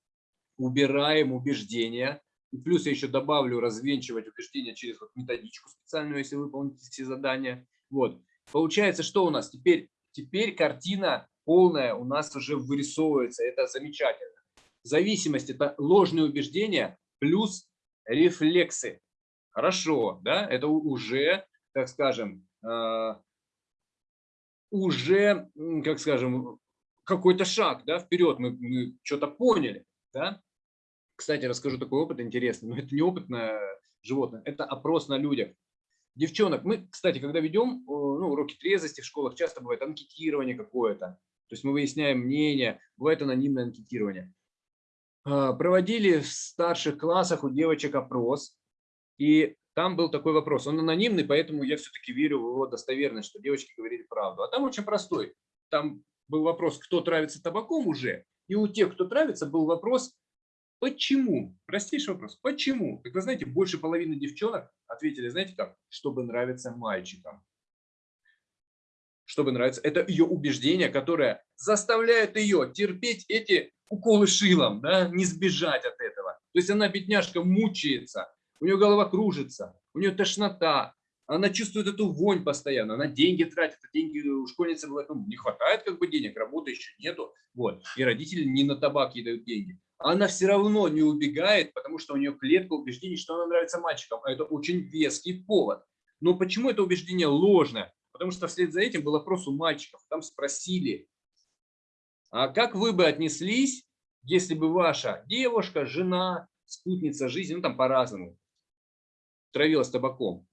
убираем убеждения, плюс я еще добавлю развенчивать убеждения через вот методичку специальную, если выполните все задания. Вот. Получается, что у нас теперь? Теперь картина полная у нас уже вырисовывается. Это замечательно. Зависимость – это ложные убеждения плюс рефлексы. Хорошо, да? Это уже, так скажем, э, уже, как скажем, какой-то шаг да, вперед. Мы, мы что-то поняли. Да? Кстати, расскажу такой опыт интересный, но это не опыт на животных, это опрос на людях. Девчонок, мы, кстати, когда ведем ну, уроки трезвости в школах, часто бывает анкетирование какое-то. То есть мы выясняем мнение, бывает анонимное анкетирование. А, проводили в старших классах у девочек опрос, и там был такой вопрос. Он анонимный, поэтому я все-таки верю в его достоверность, что девочки говорили правду. А там очень простой. Там был вопрос, кто травится табаком уже, и у тех, кто травится, был вопрос, Почему? Простейший вопрос. Почему? Как вы знаете, больше половины девчонок ответили, знаете как? Чтобы нравиться мальчикам. Чтобы нравиться. Это ее убеждение, которое заставляет ее терпеть эти уколы шилом, да, не сбежать от этого. То есть она, бедняжка, мучается, у нее голова кружится, у нее тошнота, она чувствует эту вонь постоянно, она деньги тратит, а деньги у школьницы ну, не хватает как бы денег, работы еще нету, вот, и родители не на табак ей дают деньги она все равно не убегает, потому что у нее клетка убеждений, что она нравится мальчикам. А это очень веский повод. Но почему это убеждение ложное? Потому что вслед за этим был опрос у мальчиков. Там спросили, а как вы бы отнеслись, если бы ваша девушка, жена, спутница жизни, ну там по-разному, травилась табаком?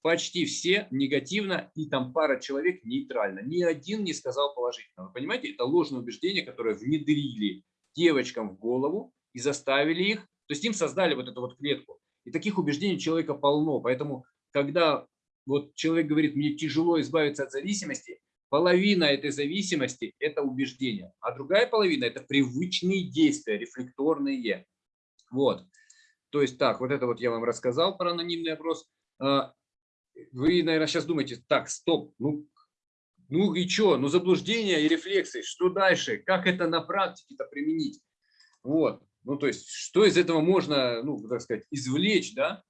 Почти все негативно, и там пара человек нейтрально. Ни один не сказал положительно. Вы понимаете, это ложное убеждение, которое внедрили девочкам в голову и заставили их, то есть им создали вот эту вот клетку. И таких убеждений человека полно. Поэтому, когда вот человек говорит, мне тяжело избавиться от зависимости, половина этой зависимости – это убеждение, а другая половина – это привычные действия, рефлекторные. Вот. То есть так, вот это вот я вам рассказал про анонимный опрос. А, вы, наверное, сейчас думаете, так, стоп, ну ну и что? Ну заблуждение и рефлексы. Что дальше? Как это на практике-то применить? Вот. Ну то есть, что из этого можно, ну, так сказать, извлечь, да?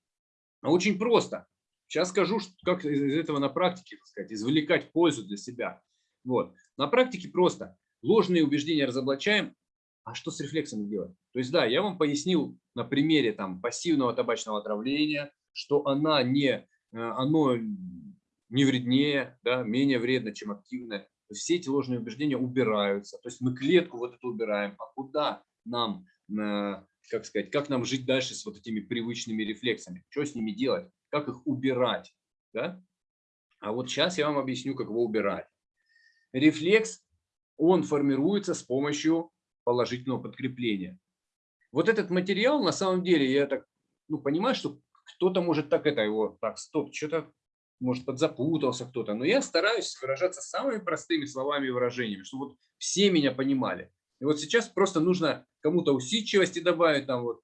А очень просто. Сейчас скажу, как из этого на практике, так сказать, извлекать пользу для себя. Вот. На практике просто. Ложные убеждения разоблачаем, а что с рефлексами делать? То есть, да, я вам пояснил на примере там, пассивного табачного отравления, что она не, э, оно не вреднее, да, менее вредно, чем активное. Все эти ложные убеждения убираются. То есть мы клетку вот эту убираем. А куда нам, как сказать, как нам жить дальше с вот этими привычными рефлексами? Что с ними делать? Как их убирать? Да? А вот сейчас я вам объясню, как его убирать. Рефлекс, он формируется с помощью положительного подкрепления. Вот этот материал, на самом деле, я так ну, понимаю, что кто-то может так это его, так, стоп, что-то может, подзапутался кто-то, но я стараюсь выражаться самыми простыми словами и выражениями, чтобы вот все меня понимали. И вот сейчас просто нужно кому-то усидчивости добавить, там вот,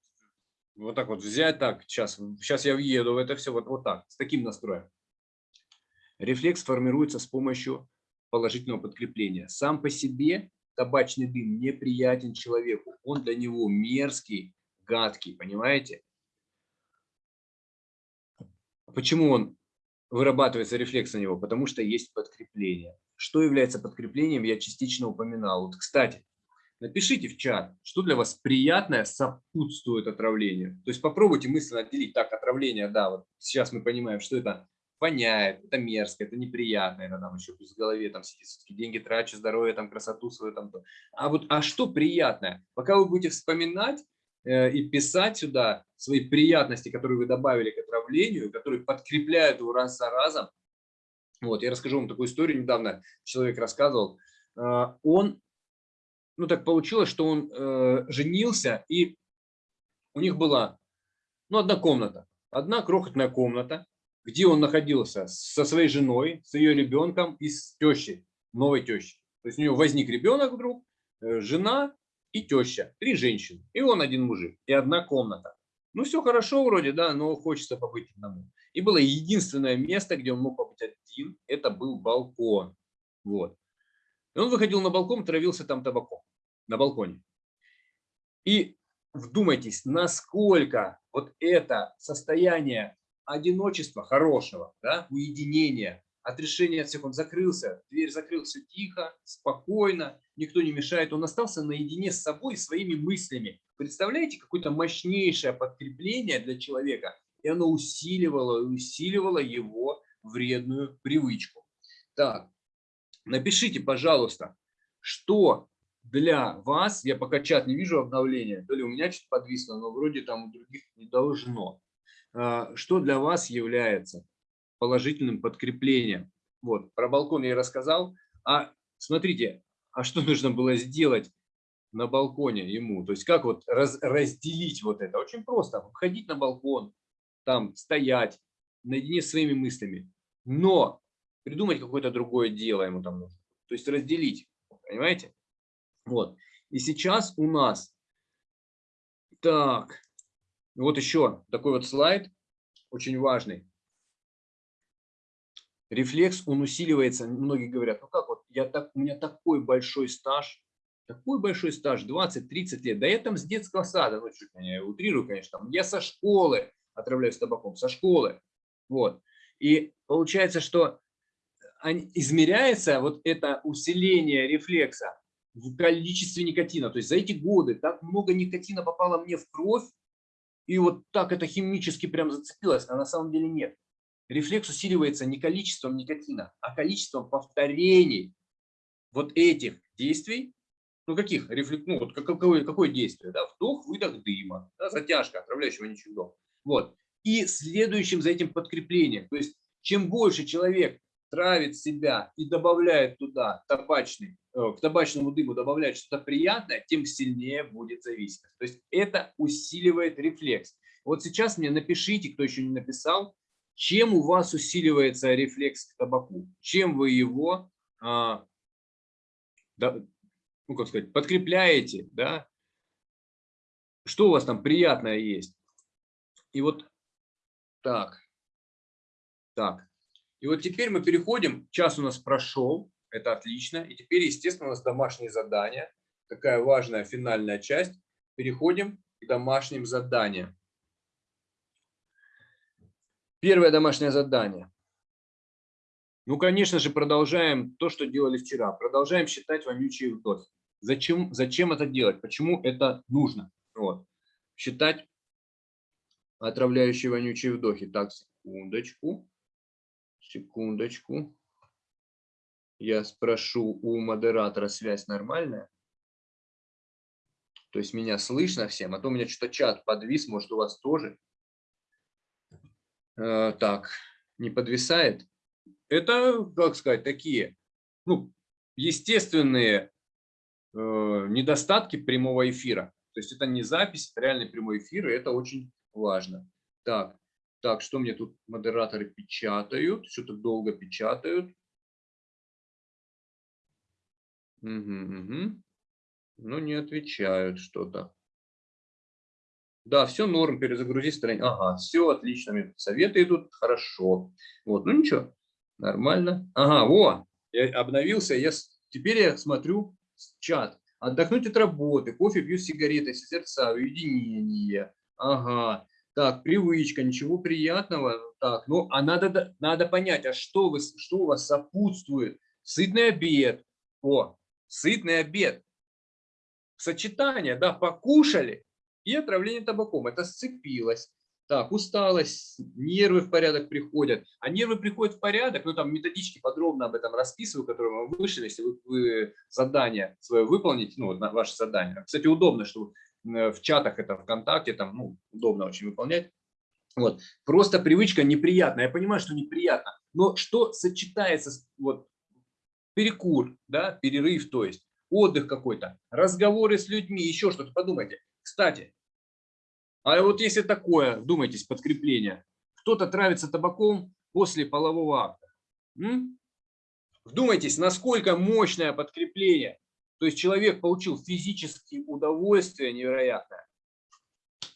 вот так вот взять, так, сейчас, сейчас я въеду в это все, вот, вот так, с таким настроем. Рефлекс формируется с помощью положительного подкрепления. Сам по себе табачный дым неприятен человеку, он для него мерзкий, гадкий, понимаете? Почему он вырабатывается рефлекс на него, потому что есть подкрепление. Что является подкреплением, я частично упоминал. Вот, кстати, Напишите в чат, что для вас приятное сопутствует отравлению. То есть попробуйте мысленно отделить. Так, отравление, да, вот сейчас мы понимаем, что это воняет, это мерзко, это неприятно, это там еще плюс в голове там сидит, деньги трачу, здоровье, там красоту свою там. То. А вот, а что приятное? Пока вы будете вспоминать и писать сюда свои приятности, которые вы добавили к отравлению, которые подкрепляют его раз за разом. Вот, я расскажу вам такую историю. Недавно человек рассказывал. Э, он ну так получилось, что он э, женился, и у них была ну, одна комната, одна крохотная комната, где он находился со своей женой, с ее ребенком и с тещей, новой тещей. То есть у него возник ребенок вдруг, э, жена и теща, три женщины, и он один мужик, и одна комната. Ну, все хорошо вроде, да, но хочется побыть одному. И было единственное место, где он мог побыть один, это был балкон. Вот. И он выходил на балкон, травился там табаком на балконе. И вдумайтесь, насколько вот это состояние одиночества хорошего, да, уединения, от всех, он закрылся, дверь закрылся тихо, спокойно, никто не мешает, он остался наедине с собой, своими мыслями. Представляете, какое-то мощнейшее подкрепление для человека, и оно усиливало, усиливало его вредную привычку. Так, напишите, пожалуйста, что для вас, я пока чат не вижу обновления, то ли у меня что-то подвисло, но вроде там у других не должно. А, что для вас является положительным подкреплением? Вот, про балкон я рассказал. А смотрите, а что нужно было сделать на балконе ему? То есть как вот раз, разделить вот это? Очень просто. Ходить на балкон, там стоять, наедине с своими мыслями. Но придумать какое-то другое дело ему там нужно. То есть разделить, понимаете? Вот. И сейчас у нас, так, вот еще такой вот слайд, очень важный. Рефлекс, он усиливается, многие говорят, ну как вот, я так, у меня такой большой стаж, такой большой стаж, 20-30 лет, да я там с детского сада, ну чуть я утрирую, конечно, там, я со школы отравляюсь табаком, со школы, вот. И получается, что измеряется вот это усиление рефлекса в количестве никотина. То есть за эти годы так много никотина попало мне в кровь, и вот так это химически прям зацепилось, а на самом деле нет. Рефлекс усиливается не количеством никотина, а количеством повторений вот этих действий. Ну каких? Рефлек... Ну вот какое, какое действие? Да? Вдох, выдох дыма, да? затяжка, отравляющего ничего. Вот. И следующим за этим подкреплением. То есть чем больше человек травит себя и добавляет туда табачный, э, к табачному дыму добавляет что-то приятное, тем сильнее будет зависимость. То есть это усиливает рефлекс. Вот сейчас мне напишите, кто еще не написал, чем у вас усиливается рефлекс к табаку, чем вы его, а, да, ну как сказать, подкрепляете, да, что у вас там приятное есть. И вот так, так, и вот теперь мы переходим, час у нас прошел, это отлично. И теперь, естественно, у нас домашние задания, такая важная финальная часть. Переходим к домашним заданиям. Первое домашнее задание. Ну, конечно же, продолжаем то, что делали вчера. Продолжаем считать вонючие вдохи. Зачем, зачем это делать? Почему это нужно? Вот. Считать отравляющие вонючие вдохи. Так, секундочку. Секундочку. Я спрошу у модератора, связь нормальная? То есть меня слышно всем, а то у меня что-то чат подвис, может у вас тоже. Э, так, не подвисает. Это, как сказать, такие, ну, естественные э, недостатки прямого эфира. То есть это не запись, это реальный прямой эфир, и это очень важно. Так, так, что мне тут модераторы печатают? Что-то долго печатают. Угу, угу. Ну, не отвечают что-то. Да, все норм, перезагрузи страницу. Ага, все отлично, советы идут, хорошо. Вот, ну ничего, нормально. Ага, во, я обновился, я, теперь я смотрю чат. Отдохнуть от работы, кофе пью сигареты, сердца, уединение. Ага, так, привычка, ничего приятного. Так, ну, а надо, надо понять, а что, вы, что у вас сопутствует? Сытный обед. О, сытный обед. сочетание, да, покушали и отравление табаком. Это сцепилось. Так, усталость, нервы в порядок приходят. А нервы приходят в порядок, ну там методички подробно об этом расписываю, которые мы вышли, если вы, вы задание свое выполните, ну, ваше задание. Кстати, удобно, что в чатах это ВКонтакте, там, ну, удобно очень выполнять. Вот. Просто привычка неприятная. Я понимаю, что неприятно. Но что сочетается вот, перекур, да, перерыв, то есть отдых какой-то, разговоры с людьми, еще что-то. Подумайте. Кстати, а вот если такое, вдумайтесь, подкрепление, кто-то травится табаком после полового акта. М? Вдумайтесь, насколько мощное подкрепление. То есть человек получил физические удовольствие невероятное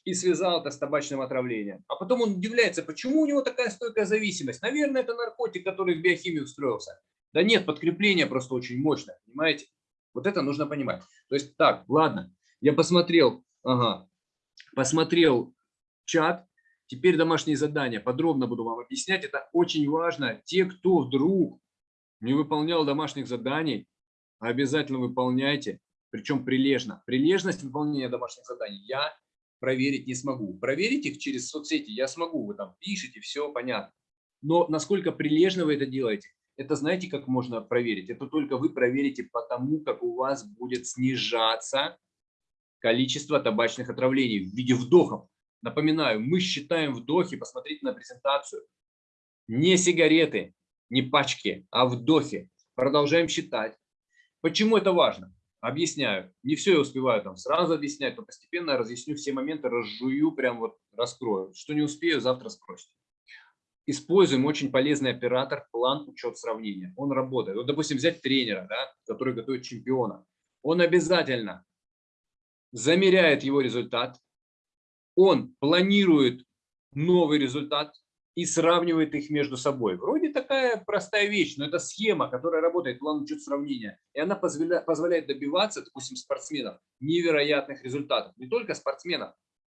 и связал это с табачным отравлением. А потом он удивляется, почему у него такая стойкая зависимость. Наверное, это наркотик, который в биохимию встроился. Да нет, подкрепление просто очень мощное, понимаете? Вот это нужно понимать. То есть так, ладно, я посмотрел, ага, посмотрел чат, теперь домашние задания, подробно буду вам объяснять, это очень важно. Те, кто вдруг не выполнял домашних заданий, обязательно выполняйте, причем прилежно. Прилежность выполнения домашних заданий я проверить не смогу. Проверить их через соцсети я смогу, вы там пишете, все понятно. Но насколько прилежно вы это делаете, это знаете, как можно проверить? Это только вы проверите потому, как у вас будет снижаться количество табачных отравлений в виде вдохов. Напоминаю, мы считаем вдохи, посмотрите на презентацию. Не сигареты, не пачки, а вдохи. Продолжаем считать. Почему это важно? Объясняю. Не все я успеваю там сразу объяснять, но постепенно разъясню все моменты, разжую, прям вот раскрою. Что не успею, завтра спросите. Используем очень полезный оператор, план, учет, сравнения. Он работает. Вот, допустим, взять тренера, да, который готовит чемпиона. Он обязательно замеряет его результат, он планирует новый результат и сравнивает их между собой. Вроде такая простая вещь, но это схема, которая работает, план учет сравнения. И она позволяет, добиваться, допустим, спортсменов невероятных результатов. Не только спортсменов,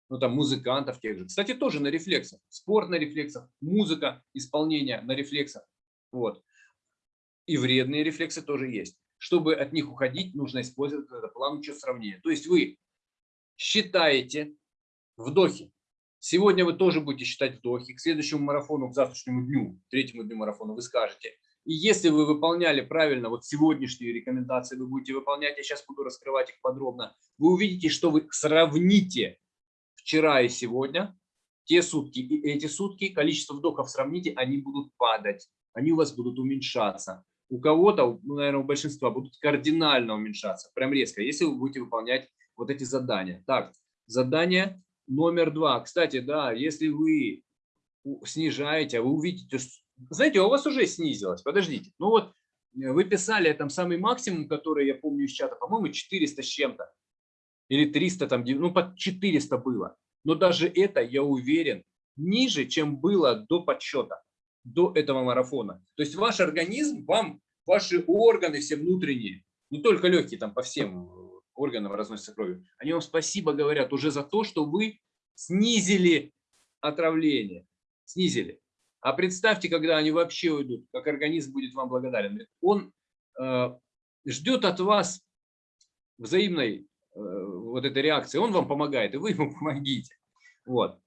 но там музыкантов тех же. Кстати, тоже на рефлексах. Спорт на рефлексах, музыка, исполнение на рефлексах. Вот. И вредные рефлексы тоже есть. Чтобы от них уходить, нужно использовать этот план учет сравнения. То есть вы считаете вдохи. Сегодня вы тоже будете считать вдохи. К следующему марафону, к завтрашнему дню, третьему дню марафона вы скажете. И если вы выполняли правильно, вот сегодняшние рекомендации вы будете выполнять, я сейчас буду раскрывать их подробно, вы увидите, что вы сравните вчера и сегодня, те сутки и эти сутки, количество вдохов сравните, они будут падать, они у вас будут уменьшаться. У кого-то, ну, наверное, у большинства будут кардинально уменьшаться, прям резко, если вы будете выполнять вот эти задания. Так, задание номер два. Кстати, да, если вы снижаете, а вы увидите, знаете, у вас уже снизилось, подождите. Ну вот э, вы писали там самый максимум, который я помню из чата, по-моему, 400 с чем-то. Или 300, там, ну под 400 было. Но даже это, я уверен, ниже, чем было до подсчета, до этого марафона. То есть ваш организм, вам, ваши органы все внутренние, не только легкие, там по всем органам разносится кровью, они вам спасибо говорят уже за то, что вы снизили отравление. Снизили. А представьте, когда они вообще уйдут, как организм будет вам благодарен. Он э, ждет от вас взаимной э, вот этой реакции. Он вам помогает, и вы ему помогите. Вот.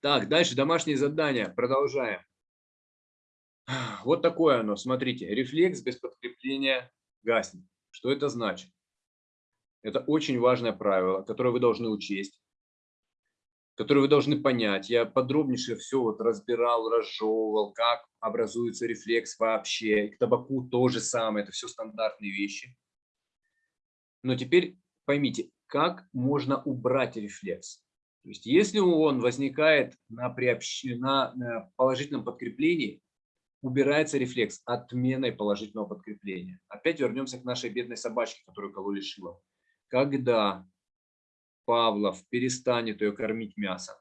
Так, дальше домашние задания. Продолжаем. Вот такое оно. Смотрите, рефлекс без подкрепления гаснет. Что это значит? Это очень важное правило, которое вы должны учесть, которое вы должны понять. Я подробнейше все вот разбирал, разжевывал, как образуется рефлекс вообще. к табаку то же самое, это все стандартные вещи. Но теперь поймите, как можно убрать рефлекс. То есть если он возникает на, приобщ... на положительном подкреплении, убирается рефлекс отменой положительного подкрепления. Опять вернемся к нашей бедной собачке, которую кололи шилом когда Павлов перестанет ее кормить мясом,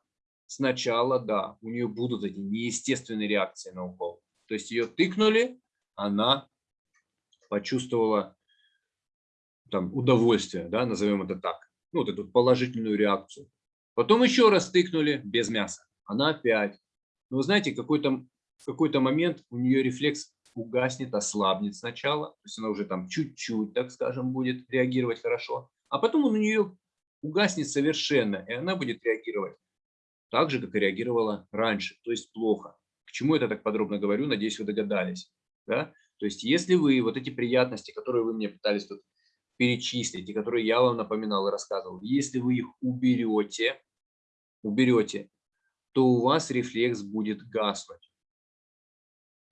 сначала, да, у нее будут эти неестественные реакции на укол. То есть ее тыкнули, она почувствовала там, удовольствие, да, назовем это так, ну, вот эту положительную реакцию. Потом еще раз тыкнули без мяса, она опять. Но вы знаете, какой-то какой, -то, момент у нее рефлекс угаснет, ослабнет сначала, то есть она уже там чуть-чуть, так скажем, будет реагировать хорошо, а потом он у нее угаснет совершенно, и она будет реагировать так же, как и реагировала раньше, то есть плохо. К чему это так подробно говорю, надеюсь, вы догадались. Да? То есть если вы вот эти приятности, которые вы мне пытались тут перечислить, и которые я вам напоминал и рассказывал, если вы их уберете, уберете, то у вас рефлекс будет гаснуть,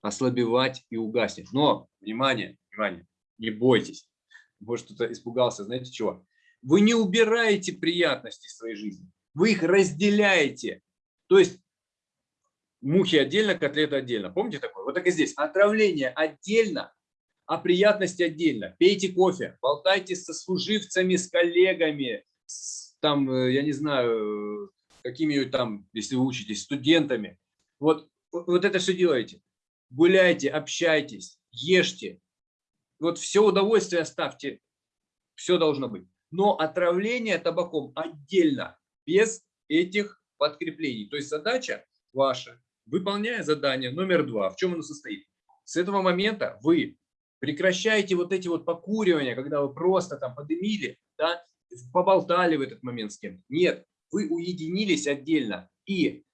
ослабевать и угаснет. Но, внимание, внимание, не бойтесь. Может, кто-то испугался, знаете чего? Вы не убираете приятности своей жизни вы их разделяете. То есть мухи отдельно, котлеты отдельно. Помните такое? Вот так и здесь. Отравление отдельно, а приятности отдельно. Пейте кофе, болтайте со служивцами, с коллегами, с, там, э, я не знаю, какими там, если вы учитесь, студентами. Вот, вот это все делаете. Гуляйте, общайтесь, ешьте. Вот все удовольствие оставьте. Все должно быть. Но отравление табаком отдельно без этих подкреплений. То есть задача ваша, выполняя задание номер два, в чем оно состоит? С этого момента вы прекращаете вот эти вот покуривания, когда вы просто там подымили, да, поболтали в этот момент с кем-то. Нет, вы уединились отдельно и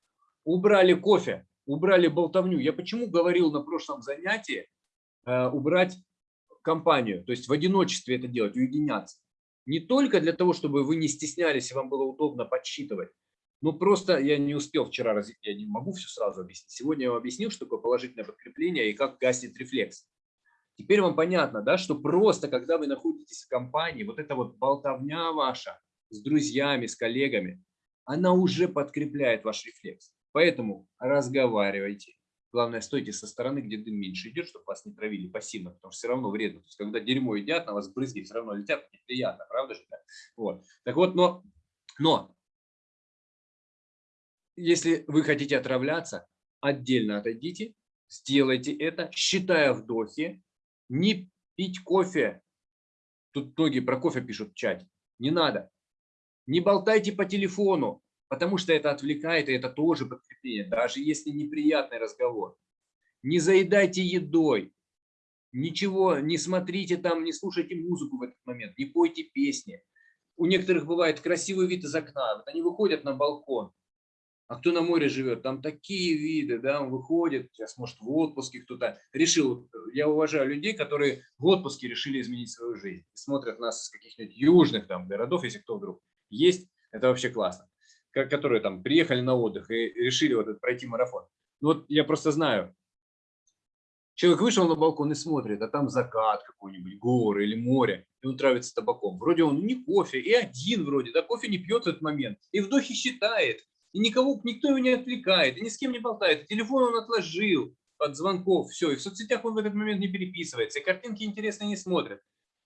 убрали кофе, убрали болтовню. Я почему говорил на прошлом занятии э, убрать компанию, то есть в одиночестве это делать, уединяться не только для того, чтобы вы не стеснялись и вам было удобно подсчитывать, но просто я не успел вчера, раз я не могу все сразу объяснить. Сегодня я вам объяснил, что такое положительное подкрепление и как гаснет рефлекс. Теперь вам понятно, да, что просто когда вы находитесь в компании, вот эта вот болтовня ваша с друзьями, с коллегами, она уже подкрепляет ваш рефлекс. Поэтому разговаривайте, Главное, стойте со стороны, где дым меньше идет, чтобы вас не травили пассивно, потому что все равно вредно. То есть, когда дерьмо едят, на вас брызги все равно летят, неприятно, правда же? Вот. Так вот, но, но если вы хотите отравляться, отдельно отойдите, сделайте это, считая вдохи, не пить кофе. Тут многие про кофе пишут в чате. Не надо. Не болтайте по телефону потому что это отвлекает, и это тоже подкрепление, даже если неприятный разговор. Не заедайте едой, ничего, не смотрите там, не слушайте музыку в этот момент, не пойте песни. У некоторых бывает красивый вид из окна, вот они выходят на балкон, а кто на море живет, там такие виды, да, он выходит, сейчас, может, в отпуске кто-то решил, я уважаю людей, которые в отпуске решили изменить свою жизнь, смотрят нас из каких-нибудь южных там городов, если кто вдруг есть, это вообще классно которые там приехали на отдых и решили вот этот пройти марафон. Ну вот я просто знаю, человек вышел на балкон и смотрит, а там закат какой-нибудь, горы или море, и он травится табаком. Вроде он не кофе, и один вроде, да, кофе не пьет в этот момент, и вдохи считает, и никого, никто его не отвлекает, и ни с кем не болтает, телефон он отложил от звонков, все, и в соцсетях он в этот момент не переписывается, и картинки интересные не смотрит.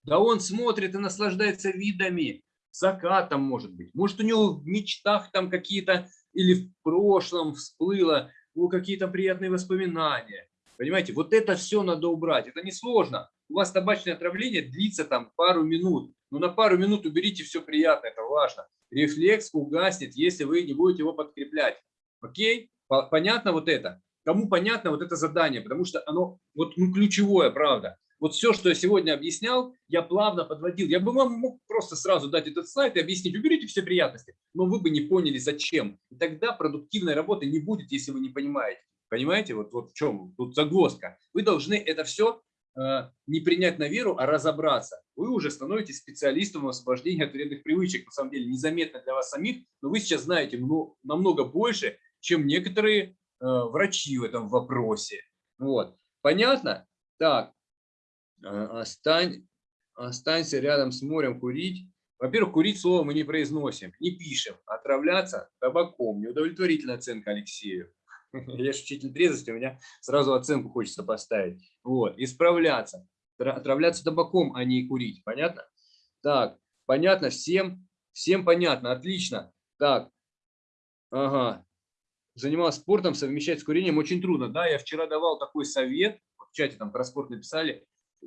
Да он смотрит и наслаждается видами, закатом, может быть. Может, у него в мечтах там какие-то или в прошлом всплыло ну, какие-то приятные воспоминания. Понимаете, вот это все надо убрать. Это несложно. У вас табачное отравление длится там пару минут. Но на пару минут уберите все приятное, это важно. Рефлекс угаснет, если вы не будете его подкреплять. Окей? Понятно вот это? Кому понятно вот это задание? Потому что оно вот ну, ключевое, правда. Вот все, что я сегодня объяснял, я плавно подводил. Я бы вам мог просто сразу дать этот слайд и объяснить, уберите все приятности, но вы бы не поняли, зачем. И тогда продуктивной работы не будет, если вы не понимаете. Понимаете, вот, вот в чем тут загвоздка. Вы должны это все э, не принять на веру, а разобраться. Вы уже становитесь специалистом в освобождении от вредных привычек. На самом деле незаметно для вас самих, но вы сейчас знаете ну, намного больше, чем некоторые э, врачи в этом вопросе. Вот. Понятно? Так, остань, останься рядом с морем курить. Во-первых, курить слово мы не произносим, не пишем. Отравляться табаком. Неудовлетворительная оценка Алексею. Я же учитель трезвости, у меня сразу оценку хочется поставить. Вот, исправляться. Отравляться табаком, а не курить. Понятно? Так, понятно всем? Всем понятно, отлично. Так, ага. Занимался спортом, совмещать с курением очень трудно. Да, я вчера давал такой совет, в чате там про спорт написали,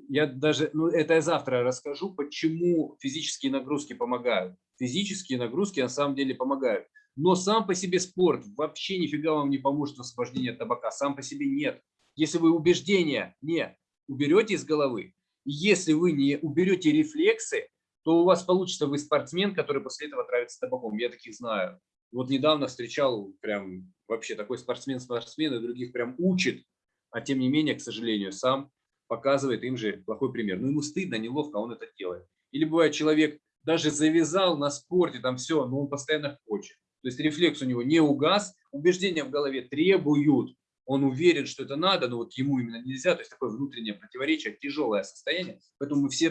я даже, ну это я завтра расскажу, почему физические нагрузки помогают. Физические нагрузки на самом деле помогают. Но сам по себе спорт вообще нифига вам не поможет в освобождении от табака. Сам по себе нет. Если вы убеждения не уберете из головы, если вы не уберете рефлексы, то у вас получится вы спортсмен, который после этого травится табаком. Я таких знаю. Вот недавно встречал прям вообще такой спортсмен-спортсмен, и других прям учит, а тем не менее, к сожалению, сам показывает им же плохой пример. Ну, ему стыдно, неловко, он это делает. Или бывает, человек даже завязал на спорте, там все, но он постоянно хочет. То есть рефлекс у него не угас, убеждения в голове требуют, он уверен, что это надо, но вот ему именно нельзя, то есть такое внутреннее противоречие, тяжелое состояние, поэтому мы все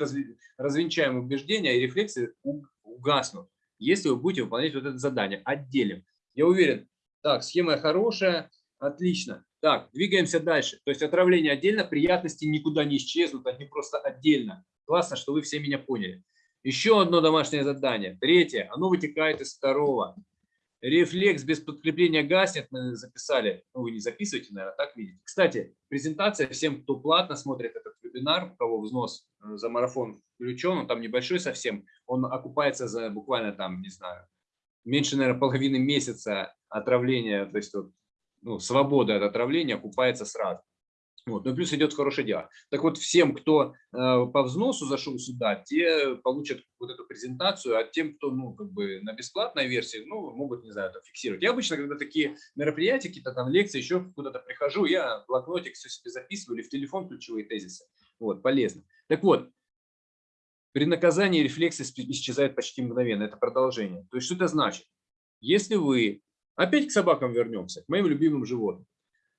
развенчаем убеждения и рефлексы угаснут, если вы будете выполнять вот это задание, отделим. Я уверен, так, схема хорошая, отлично. Так, двигаемся дальше. То есть отравление отдельно, приятности никуда не исчезнут, они просто отдельно. Классно, что вы все меня поняли. Еще одно домашнее задание. Третье, оно вытекает из второго. Рефлекс без подкрепления гаснет, мы записали. Ну, вы не записываете, наверное, так видите. Кстати, презентация всем, кто платно смотрит этот вебинар, у кого взнос э, за марафон включен, он там небольшой совсем, он окупается за буквально там, не знаю, меньше, наверное, половины месяца отравления, то есть вот, ну, свобода от отравления окупается сразу. Вот. Ну плюс идет хорошее дело. Так вот, всем, кто э, по взносу зашел сюда, те получат вот эту презентацию, а тем, кто ну, как бы на бесплатной версии, ну, могут, не знаю, это фиксировать. Я обычно, когда такие мероприятия, какие-то там лекции, еще куда-то прихожу, я блокнотик все себе записываю или в телефон ключевые тезисы. Вот, полезно. Так вот, при наказании рефлексы исчезают почти мгновенно. Это продолжение. То есть, что это значит? Если вы, опять к собакам вернемся, к моим любимым животным.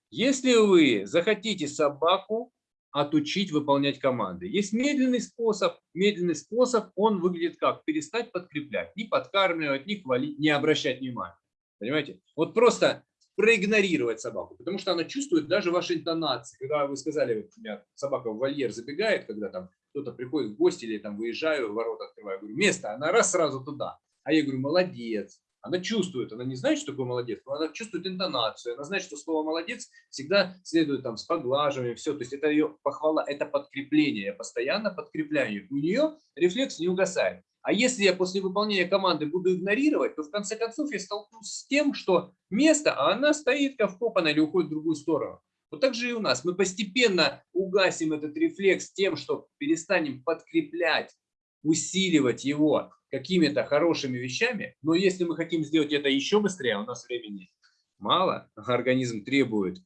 Если вы захотите собаку отучить выполнять команды, есть медленный способ. Медленный способ, он выглядит как? Перестать подкреплять, не подкармливать, не хвалить, не обращать внимания. Понимаете? Вот просто проигнорировать собаку, потому что она чувствует даже ваши интонации. Когда вы сказали, меня собака в вольер забегает, когда там кто-то приходит в гости или там выезжаю, ворота открываю, говорю, место, она раз сразу туда. А я говорю, молодец, она чувствует, она не знает, что такое молодец, но она чувствует интонацию, она знает, что слово молодец всегда следует там с поглаживанием, все, то есть это ее похвала, это подкрепление, я постоянно подкрепляю, у нее рефлекс не угасает. А если я после выполнения команды буду игнорировать, то в конце концов я столкнусь с тем, что место, а она стоит как или уходит в другую сторону. Вот так же и у нас. Мы постепенно угасим этот рефлекс тем, что перестанем подкреплять, усиливать его какими-то хорошими вещами, но если мы хотим сделать это еще быстрее, а у нас времени мало, организм требует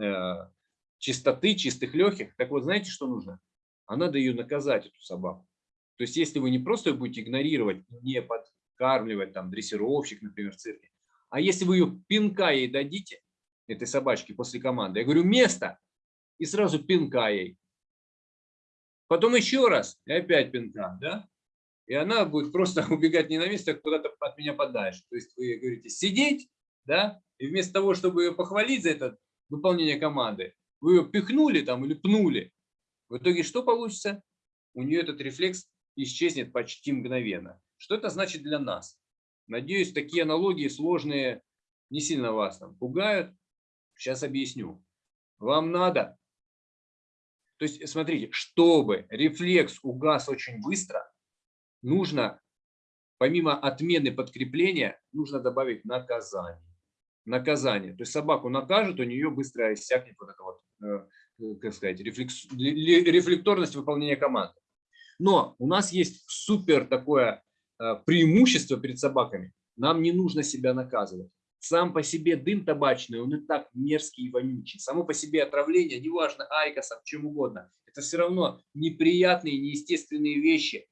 э, чистоты, чистых легких, так вот знаете, что нужно? А надо ее наказать, эту собаку. То есть если вы не просто ее будете игнорировать, не подкармливать, там, дрессировщик, например, в цирке, а если вы ее пинка ей дадите, этой собачке после команды, я говорю, место, и сразу пинка ей. Потом еще раз, и опять пинка, да? И она будет просто убегать не на место, а куда-то от меня подальше. То есть вы говорите сидеть, да, и вместо того, чтобы ее похвалить за это выполнение команды, вы ее пихнули там или пнули. В итоге что получится? У нее этот рефлекс исчезнет почти мгновенно. Что это значит для нас? Надеюсь, такие аналогии сложные не сильно вас там пугают. Сейчас объясню. Вам надо, то есть смотрите, чтобы рефлекс угас очень быстро, нужно, помимо отмены подкрепления, нужно добавить наказание. Наказание. То есть собаку накажут, у нее быстро иссякнет вот эта вот, э, как сказать, рефлекс, рефлекторность выполнения команды. Но у нас есть супер такое э, преимущество перед собаками. Нам не нужно себя наказывать. Сам по себе дым табачный, он и так мерзкий и вонючий. Само по себе отравление, неважно айкосом, чем угодно, это все равно неприятные, неестественные вещи,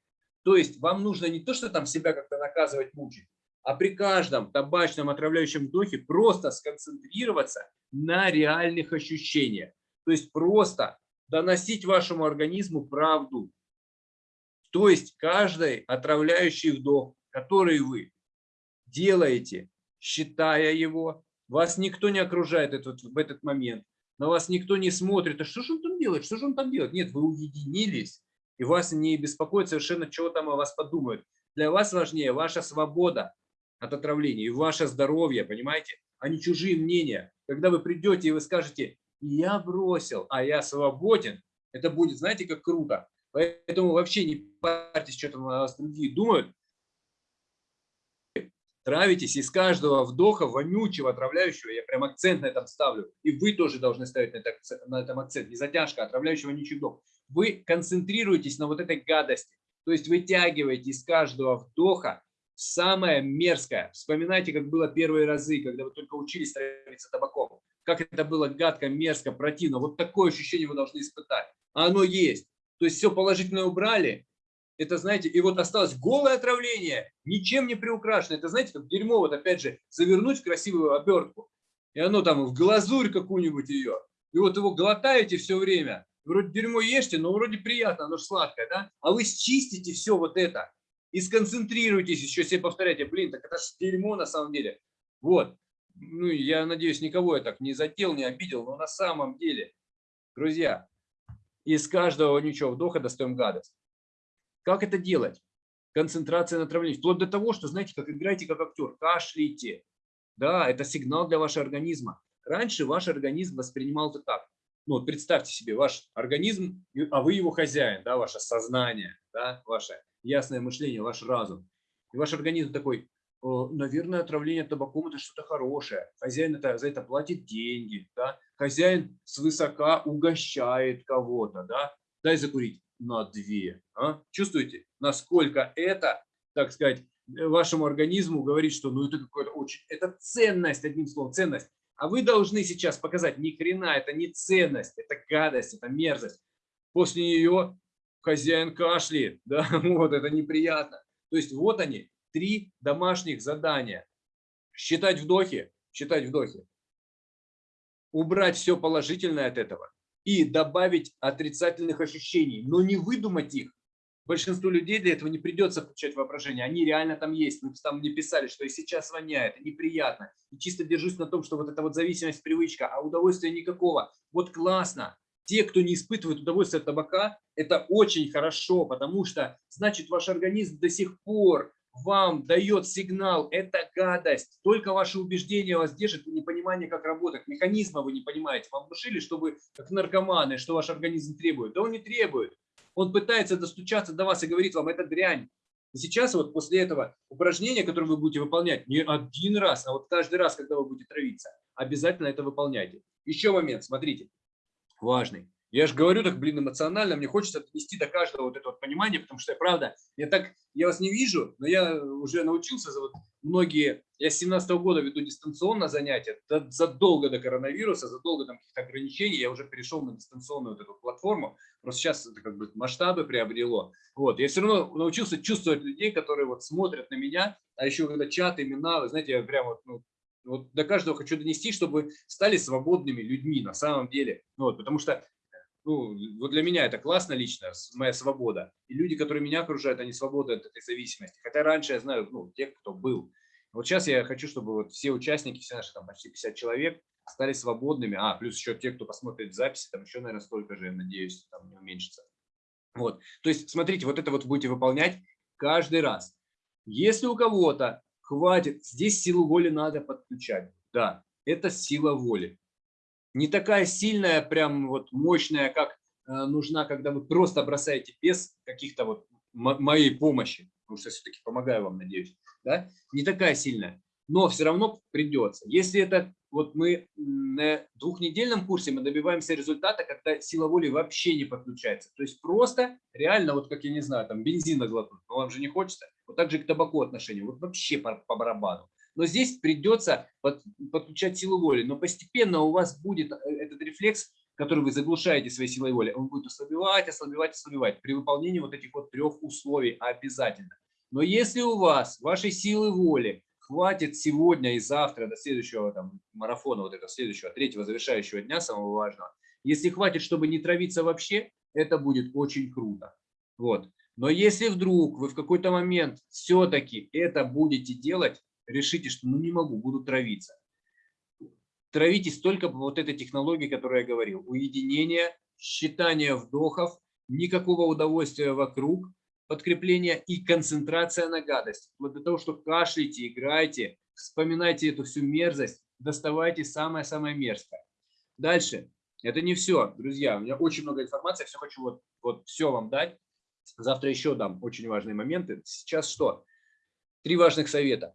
то есть вам нужно не то, что там себя как-то наказывать, мучить, а при каждом табачном отравляющем вдохе просто сконцентрироваться на реальных ощущениях. То есть просто доносить вашему организму правду. То есть каждый отравляющий вдох, который вы делаете, считая его, вас никто не окружает этот, в этот момент, на вас никто не смотрит, а что же он там делает, что же он там делает? Нет, вы уединились и вас не беспокоит совершенно, чего там о вас подумают. Для вас важнее ваша свобода от отравления и ваше здоровье, понимаете, а не чужие мнения. Когда вы придете и вы скажете, я бросил, а я свободен, это будет, знаете, как круто. Поэтому вообще не парьтесь, что там о вас другие думают, травитесь из каждого вдоха вонючего, отравляющего, я прям акцент на этом ставлю, и вы тоже должны ставить на, на этом акцент, не затяжка, а отравляющего вонючий вдох. Вы концентрируетесь на вот этой гадости, То есть вытягивайте из каждого вдоха самое мерзкое. Вспоминайте, как было первые разы, когда вы только учились травиться табаком. Как это было гадко, мерзко, противно. Вот такое ощущение вы должны испытать. А оно есть. То есть все положительное убрали. Это, знаете, и вот осталось голое отравление, ничем не приукрашено. Это, знаете, как дерьмо, вот опять же, завернуть в красивую обертку. И оно там в глазурь какую-нибудь ее. И вот его глотаете все время. Вроде дерьмо ешьте, но вроде приятно, оно же сладкое, да? А вы счистите все вот это и сконцентрируйтесь, еще себе повторяйте, блин, так это же дерьмо на самом деле. Вот. Ну, я надеюсь, никого я так не зател, не обидел, но на самом деле, друзья, из каждого ничего вдоха достаем гадость. Как это делать? Концентрация на травлении. Вплоть до того, что, знаете, как играете как актер, кашляйте. Да, это сигнал для вашего организма. Раньше ваш организм воспринимал это так. Ну, вот представьте себе, ваш организм, а вы его хозяин, да, ваше сознание, да, ваше ясное мышление, ваш разум. И ваш организм такой, наверное, отравление табаком – это что-то хорошее. Хозяин это, за это платит деньги. Да? Хозяин свысока угощает кого-то. Да? Дай закурить на две. А? Чувствуете, насколько это, так сказать, вашему организму говорит, что ну это какое-то очень, это ценность, одним словом, ценность. А вы должны сейчас показать, ни хрена, это не ценность, это гадость, это мерзость. После нее хозяин кашляет, да, вот это неприятно. То есть вот они, три домашних задания. Считать вдохи, считать вдохи. Убрать все положительное от этого и добавить отрицательных ощущений, но не выдумать их. Большинству людей для этого не придется включать воображение. Они реально там есть. Вы там мне писали, что и сейчас воняет, и неприятно. И чисто держусь на том, что вот эта вот зависимость, привычка, а удовольствия никакого. Вот классно те, кто не испытывает удовольствие от табака, это очень хорошо, потому что, значит, ваш организм до сих пор вам дает сигнал, это гадость. Только ваши убеждения вас держат, непонимание, как работает. Механизма вы не понимаете. Вам внушили, что вы как наркоманы, что ваш организм требует. Да он не требует. Он пытается достучаться до вас и говорит вам, это дрянь. И сейчас вот после этого упражнения, которое вы будете выполнять не один раз, а вот каждый раз, когда вы будете травиться, обязательно это выполняйте. Еще момент, смотрите важный. Я же говорю так, блин, эмоционально, мне хочется донести до каждого вот это вот понимание, потому что, я правда, я так, я вас не вижу, но я уже научился, за вот многие, я с 17 -го года веду дистанционно занятия, задолго до коронавируса, задолго там каких-то ограничений, я уже перешел на дистанционную вот эту платформу, просто сейчас это как бы масштабы приобрело. Вот, я все равно научился чувствовать людей, которые вот смотрят на меня, а еще когда чат, имена, вы знаете, я прям вот, ну, вот до каждого хочу донести, чтобы стали свободными людьми на самом деле. Вот, потому что ну, вот для меня это классно лично, моя свобода. И люди, которые меня окружают, они свободны от этой зависимости. Хотя раньше я знаю ну, тех, кто был. Вот сейчас я хочу, чтобы вот все участники, все наши там почти 50 человек, стали свободными. А, плюс еще те, кто посмотрит записи, там еще, наверное, столько же, я надеюсь, там не уменьшится. Вот. То есть, смотрите, вот это вот будете выполнять каждый раз. Если у кого-то хватит, здесь силу воли надо подключать. Да, это сила воли. Не такая сильная, прям вот мощная, как э, нужна, когда вы просто бросаете без каких-то вот моей помощи, потому что все-таки помогаю вам, надеюсь, да? не такая сильная, но все равно придется. Если это вот мы на двухнедельном курсе мы добиваемся результата, когда сила воли вообще не подключается. То есть просто реально, вот как я не знаю, там бензина глотнуть, но вам же не хочется. Вот так же к табаку отношение, вот вообще по, по барабану. Но здесь придется под, подключать силу воли. Но постепенно у вас будет э, этот рефлекс, который вы заглушаете своей силой воли, он будет ослабевать, ослабевать, ослабевать при выполнении вот этих вот трех условий обязательно. Но если у вас вашей силы воли хватит сегодня и завтра до следующего там, марафона, вот этого следующего, третьего завершающего дня, самого важного, если хватит, чтобы не травиться вообще, это будет очень круто. Вот. Но если вдруг вы в какой-то момент все-таки это будете делать, решите, что ну не могу, буду травиться. Травитесь только по вот этой технологии, которую я говорил. Уединение, считание вдохов, никакого удовольствия вокруг, подкрепление и концентрация на гадость. Вот для того, что кашляйте, играйте, вспоминайте эту всю мерзость, доставайте самое-самое мерзкое. Дальше. Это не все, друзья. У меня очень много информации, все хочу вот, вот все вам дать. Завтра еще дам очень важные моменты. Сейчас что? Три важных совета.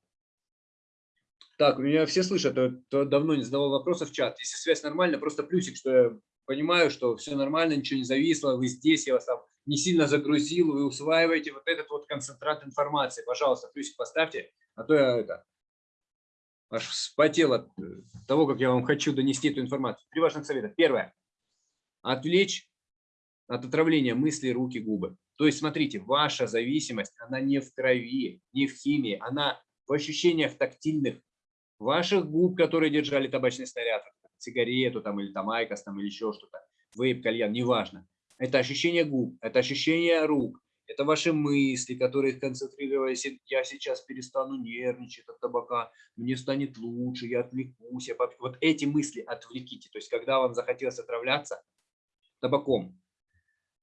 Так, меня все слышат, то, то давно не задавал вопросов в чат. Если связь нормальная, просто плюсик, что я понимаю, что все нормально, ничего не зависло, вы здесь, я вас там не сильно загрузил, вы усваиваете вот этот вот концентрат информации. Пожалуйста, плюсик поставьте, а то я это аж вспотел от э, того, как я вам хочу донести эту информацию. Три важных совета. Первое. Отвлечь от отравления мысли, руки, губы. То есть, смотрите, ваша зависимость, она не в крови, не в химии, она в ощущениях тактильных ваших губ, которые держали табачный снаряд, сигарету там или там айкос там или еще что-то, вейп, кальян, неважно. Это ощущение губ, это ощущение рук, это ваши мысли, которые концентрировались. Я сейчас перестану нервничать от табака, мне станет лучше, я отвлекусь. Я поп... Вот эти мысли отвлеките. То есть, когда вам захотелось отравляться табаком,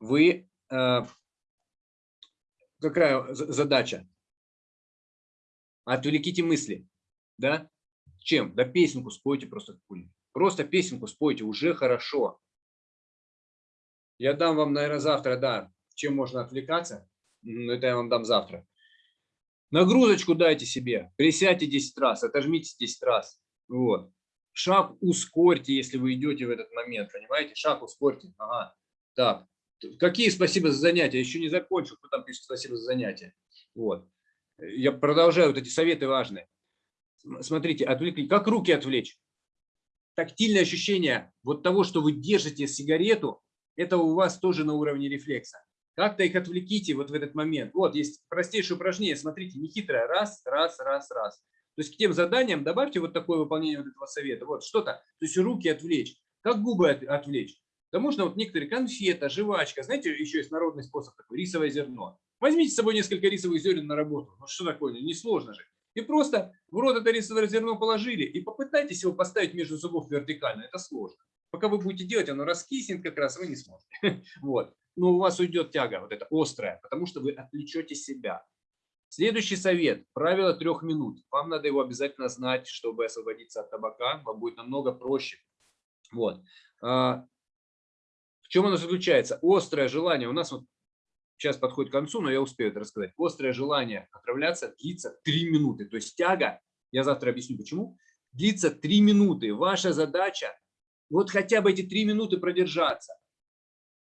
вы... Э, какая задача? Отвлеките мысли. Да? Чем? Да песенку спойте просто какую-нибудь. Просто песенку спойте, уже хорошо. Я дам вам, наверное, завтра, да, чем можно отвлекаться. Это я вам дам завтра. Нагрузочку дайте себе. Присядьте 10 раз, отожмите 10 раз. Вот. Шаг ускорьте, если вы идете в этот момент. Понимаете? Шаг ускорьте. Ага. Так. Какие спасибо за занятия? Еще не закончил. Кто там пишет спасибо за занятия? Вот. Я продолжаю. Вот эти советы важные. Смотрите, отвлекли. Как руки отвлечь? Тактильное ощущение вот того, что вы держите сигарету, это у вас тоже на уровне рефлекса. Как-то их отвлеките вот в этот момент. Вот есть простейшее упражнение, смотрите, нехитрое. Раз, раз, раз, раз. То есть к тем заданиям добавьте вот такое выполнение вот этого совета. Вот что-то, то есть руки отвлечь. Как губы от, отвлечь? Да можно вот некоторые конфета, жвачка. Знаете, еще есть народный способ такой, рисовое зерно. Возьмите с собой несколько рисовых зерен на работу. Ну что такое, несложно же. И просто в рот это рисовое зерно положили и попытайтесь его поставить между зубов вертикально. Это сложно. Пока вы будете делать, оно раскиснет как раз, вы не сможете. Вот. Но у вас уйдет тяга, вот эта острая, потому что вы отвлечете себя. Следующий совет. Правило трех минут. Вам надо его обязательно знать, чтобы освободиться от табака. Вам будет намного проще. Вот. А, в чем оно заключается? Острое желание. У нас вот сейчас подходит к концу, но я успею это рассказать. Острое желание отравляться длится 3 минуты. То есть тяга, я завтра объясню почему, длится 3 минуты. Ваша задача вот хотя бы эти 3 минуты продержаться.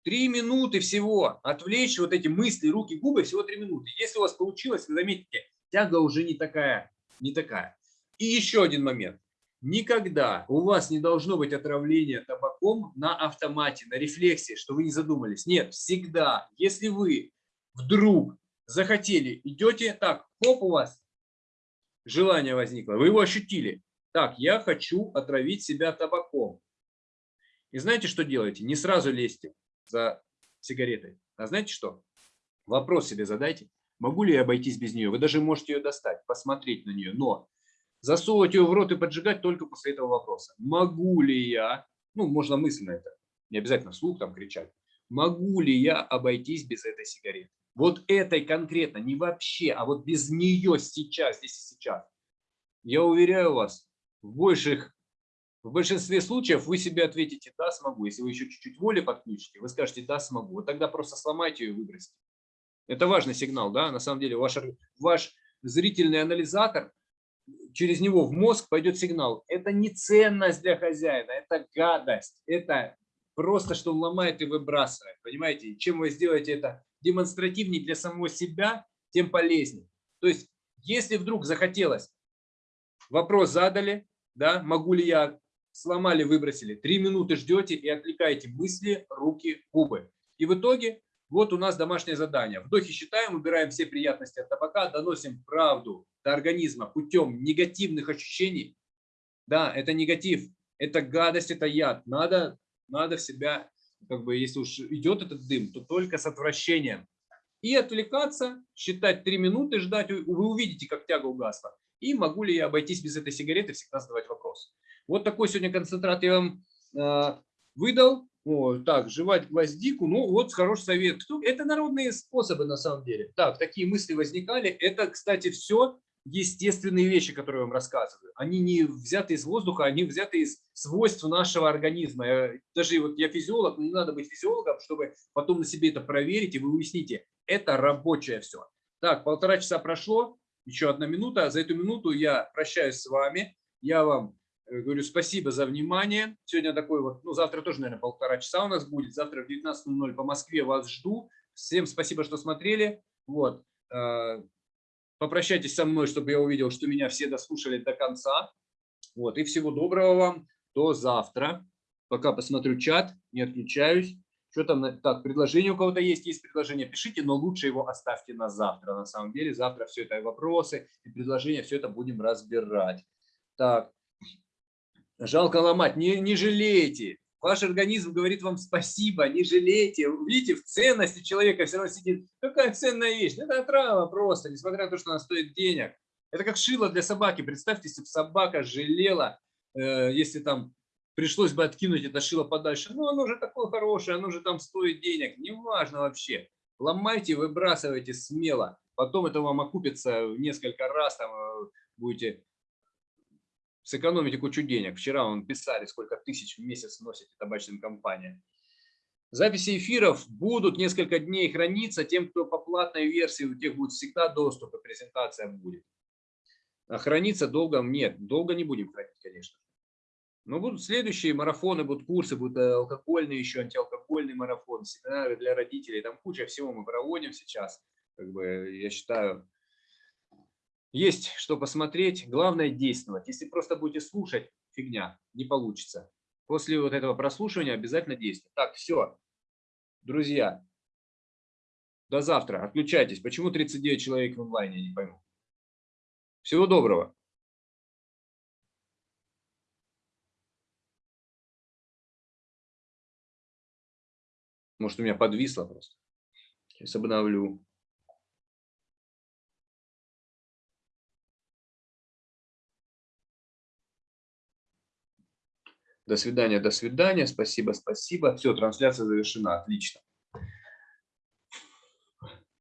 3 минуты всего. Отвлечь вот эти мысли, руки, губы всего 3 минуты. Если у вас получилось, вы заметите, тяга уже не такая, не такая. И еще один момент. Никогда у вас не должно быть отравления табаком на автомате, на рефлексе, что вы не задумались. Нет, всегда, если вы вдруг захотели, идете так, хоп, у вас желание возникло, вы его ощутили. Так, я хочу отравить себя табаком. И знаете, что делаете? Не сразу лезьте за сигаретой. А знаете что? Вопрос себе задайте. Могу ли я обойтись без нее? Вы даже можете ее достать, посмотреть на нее. Но засовывать ее в рот и поджигать только после этого вопроса. Могу ли я, ну, можно мысленно это, не обязательно вслух там кричать, могу ли я обойтись без этой сигареты? Вот этой конкретно, не вообще, а вот без нее сейчас, здесь и сейчас. Я уверяю вас, в больших в большинстве случаев вы себе ответите «да, смогу». Если вы еще чуть-чуть воли подключите, вы скажете «да, смогу». Вот тогда просто сломайте ее и выбросьте. Это важный сигнал, да, на самом деле. Ваш, ваш зрительный анализатор, через него в мозг пойдет сигнал. Это не ценность для хозяина, это гадость. Это просто, что ломает и выбрасывает. Понимаете, чем вы сделаете это демонстративнее для самого себя, тем полезнее. То есть, если вдруг захотелось, вопрос задали, да, могу ли я сломали, выбросили. Три минуты ждете и отвлекаете мысли, руки, губы. И в итоге вот у нас домашнее задание. Вдохи считаем, убираем все приятности от табака, доносим правду до организма путем негативных ощущений. Да, это негатив, это гадость, это яд. Надо, надо в себя, как бы, если уж идет этот дым, то только с отвращением. И отвлекаться, считать три минуты, ждать. Вы увидите, как тяга угасла. И могу ли я обойтись без этой сигареты, всегда задавать вопрос. Вот такой сегодня концентрат я вам э, выдал. О, так, жевать гвоздику, ну вот хороший совет. Это народные способы на самом деле. Так, такие мысли возникали. Это, кстати, все естественные вещи, которые я вам рассказываю. Они не взяты из воздуха, они взяты из свойств нашего организма. Я, даже вот я физиолог, но не надо быть физиологом, чтобы потом на себе это проверить, и вы уясните, это рабочее все. Так, полтора часа прошло, еще одна минута. За эту минуту я прощаюсь с вами. Я вам Э, говорю спасибо за внимание. Сегодня такой вот, ну завтра тоже, наверное, полтора часа у нас будет. Завтра в 19.00 по Москве вас жду. Всем спасибо, что смотрели. Вот. Попрощайтесь со мной, чтобы я увидел, что меня все дослушали до конца. Вот. И всего доброго вам. До завтра. Пока посмотрю чат, не отключаюсь. Что там? Так, предложение у кого-то есть? Есть предложение, пишите, но лучше его оставьте на завтра. На самом деле, завтра все это вопросы и предложения, все это будем разбирать. Так, жалко ломать, не, не жалейте. Ваш организм говорит вам спасибо, не жалейте. Видите, в ценности человека все равно сидит. Какая ценная вещь? Это трава просто, несмотря на то, что она стоит денег. Это как шило для собаки. Представьте, если бы собака жалела, э, если там пришлось бы откинуть это шило подальше. Ну, оно же такое хорошее, оно же там стоит денег. Неважно вообще. Ломайте, выбрасывайте смело. Потом это вам окупится в несколько раз, там э, будете сэкономите кучу денег. Вчера вам писали, сколько тысяч в месяц носите табачным компаниям. Записи эфиров будут несколько дней храниться. Тем, кто по платной версии, у тех будет всегда доступ, и презентация будет. А храниться долго нет. Долго не будем хранить, конечно. Но будут следующие марафоны, будут курсы, будут э, алкогольные еще, антиалкогольный марафон, семинары для родителей. Там куча всего мы проводим сейчас. Как бы, я считаю, есть что посмотреть. Главное действовать. Если просто будете слушать, фигня, не получится. После вот этого прослушивания обязательно действовать. Так, все. Друзья, до завтра. Отключайтесь. Почему 39 человек в онлайне, я не пойму. Всего доброго. Может, у меня подвисло просто. Сейчас обновлю. До свидания, до свидания. Спасибо, спасибо. Все, трансляция завершена. Отлично.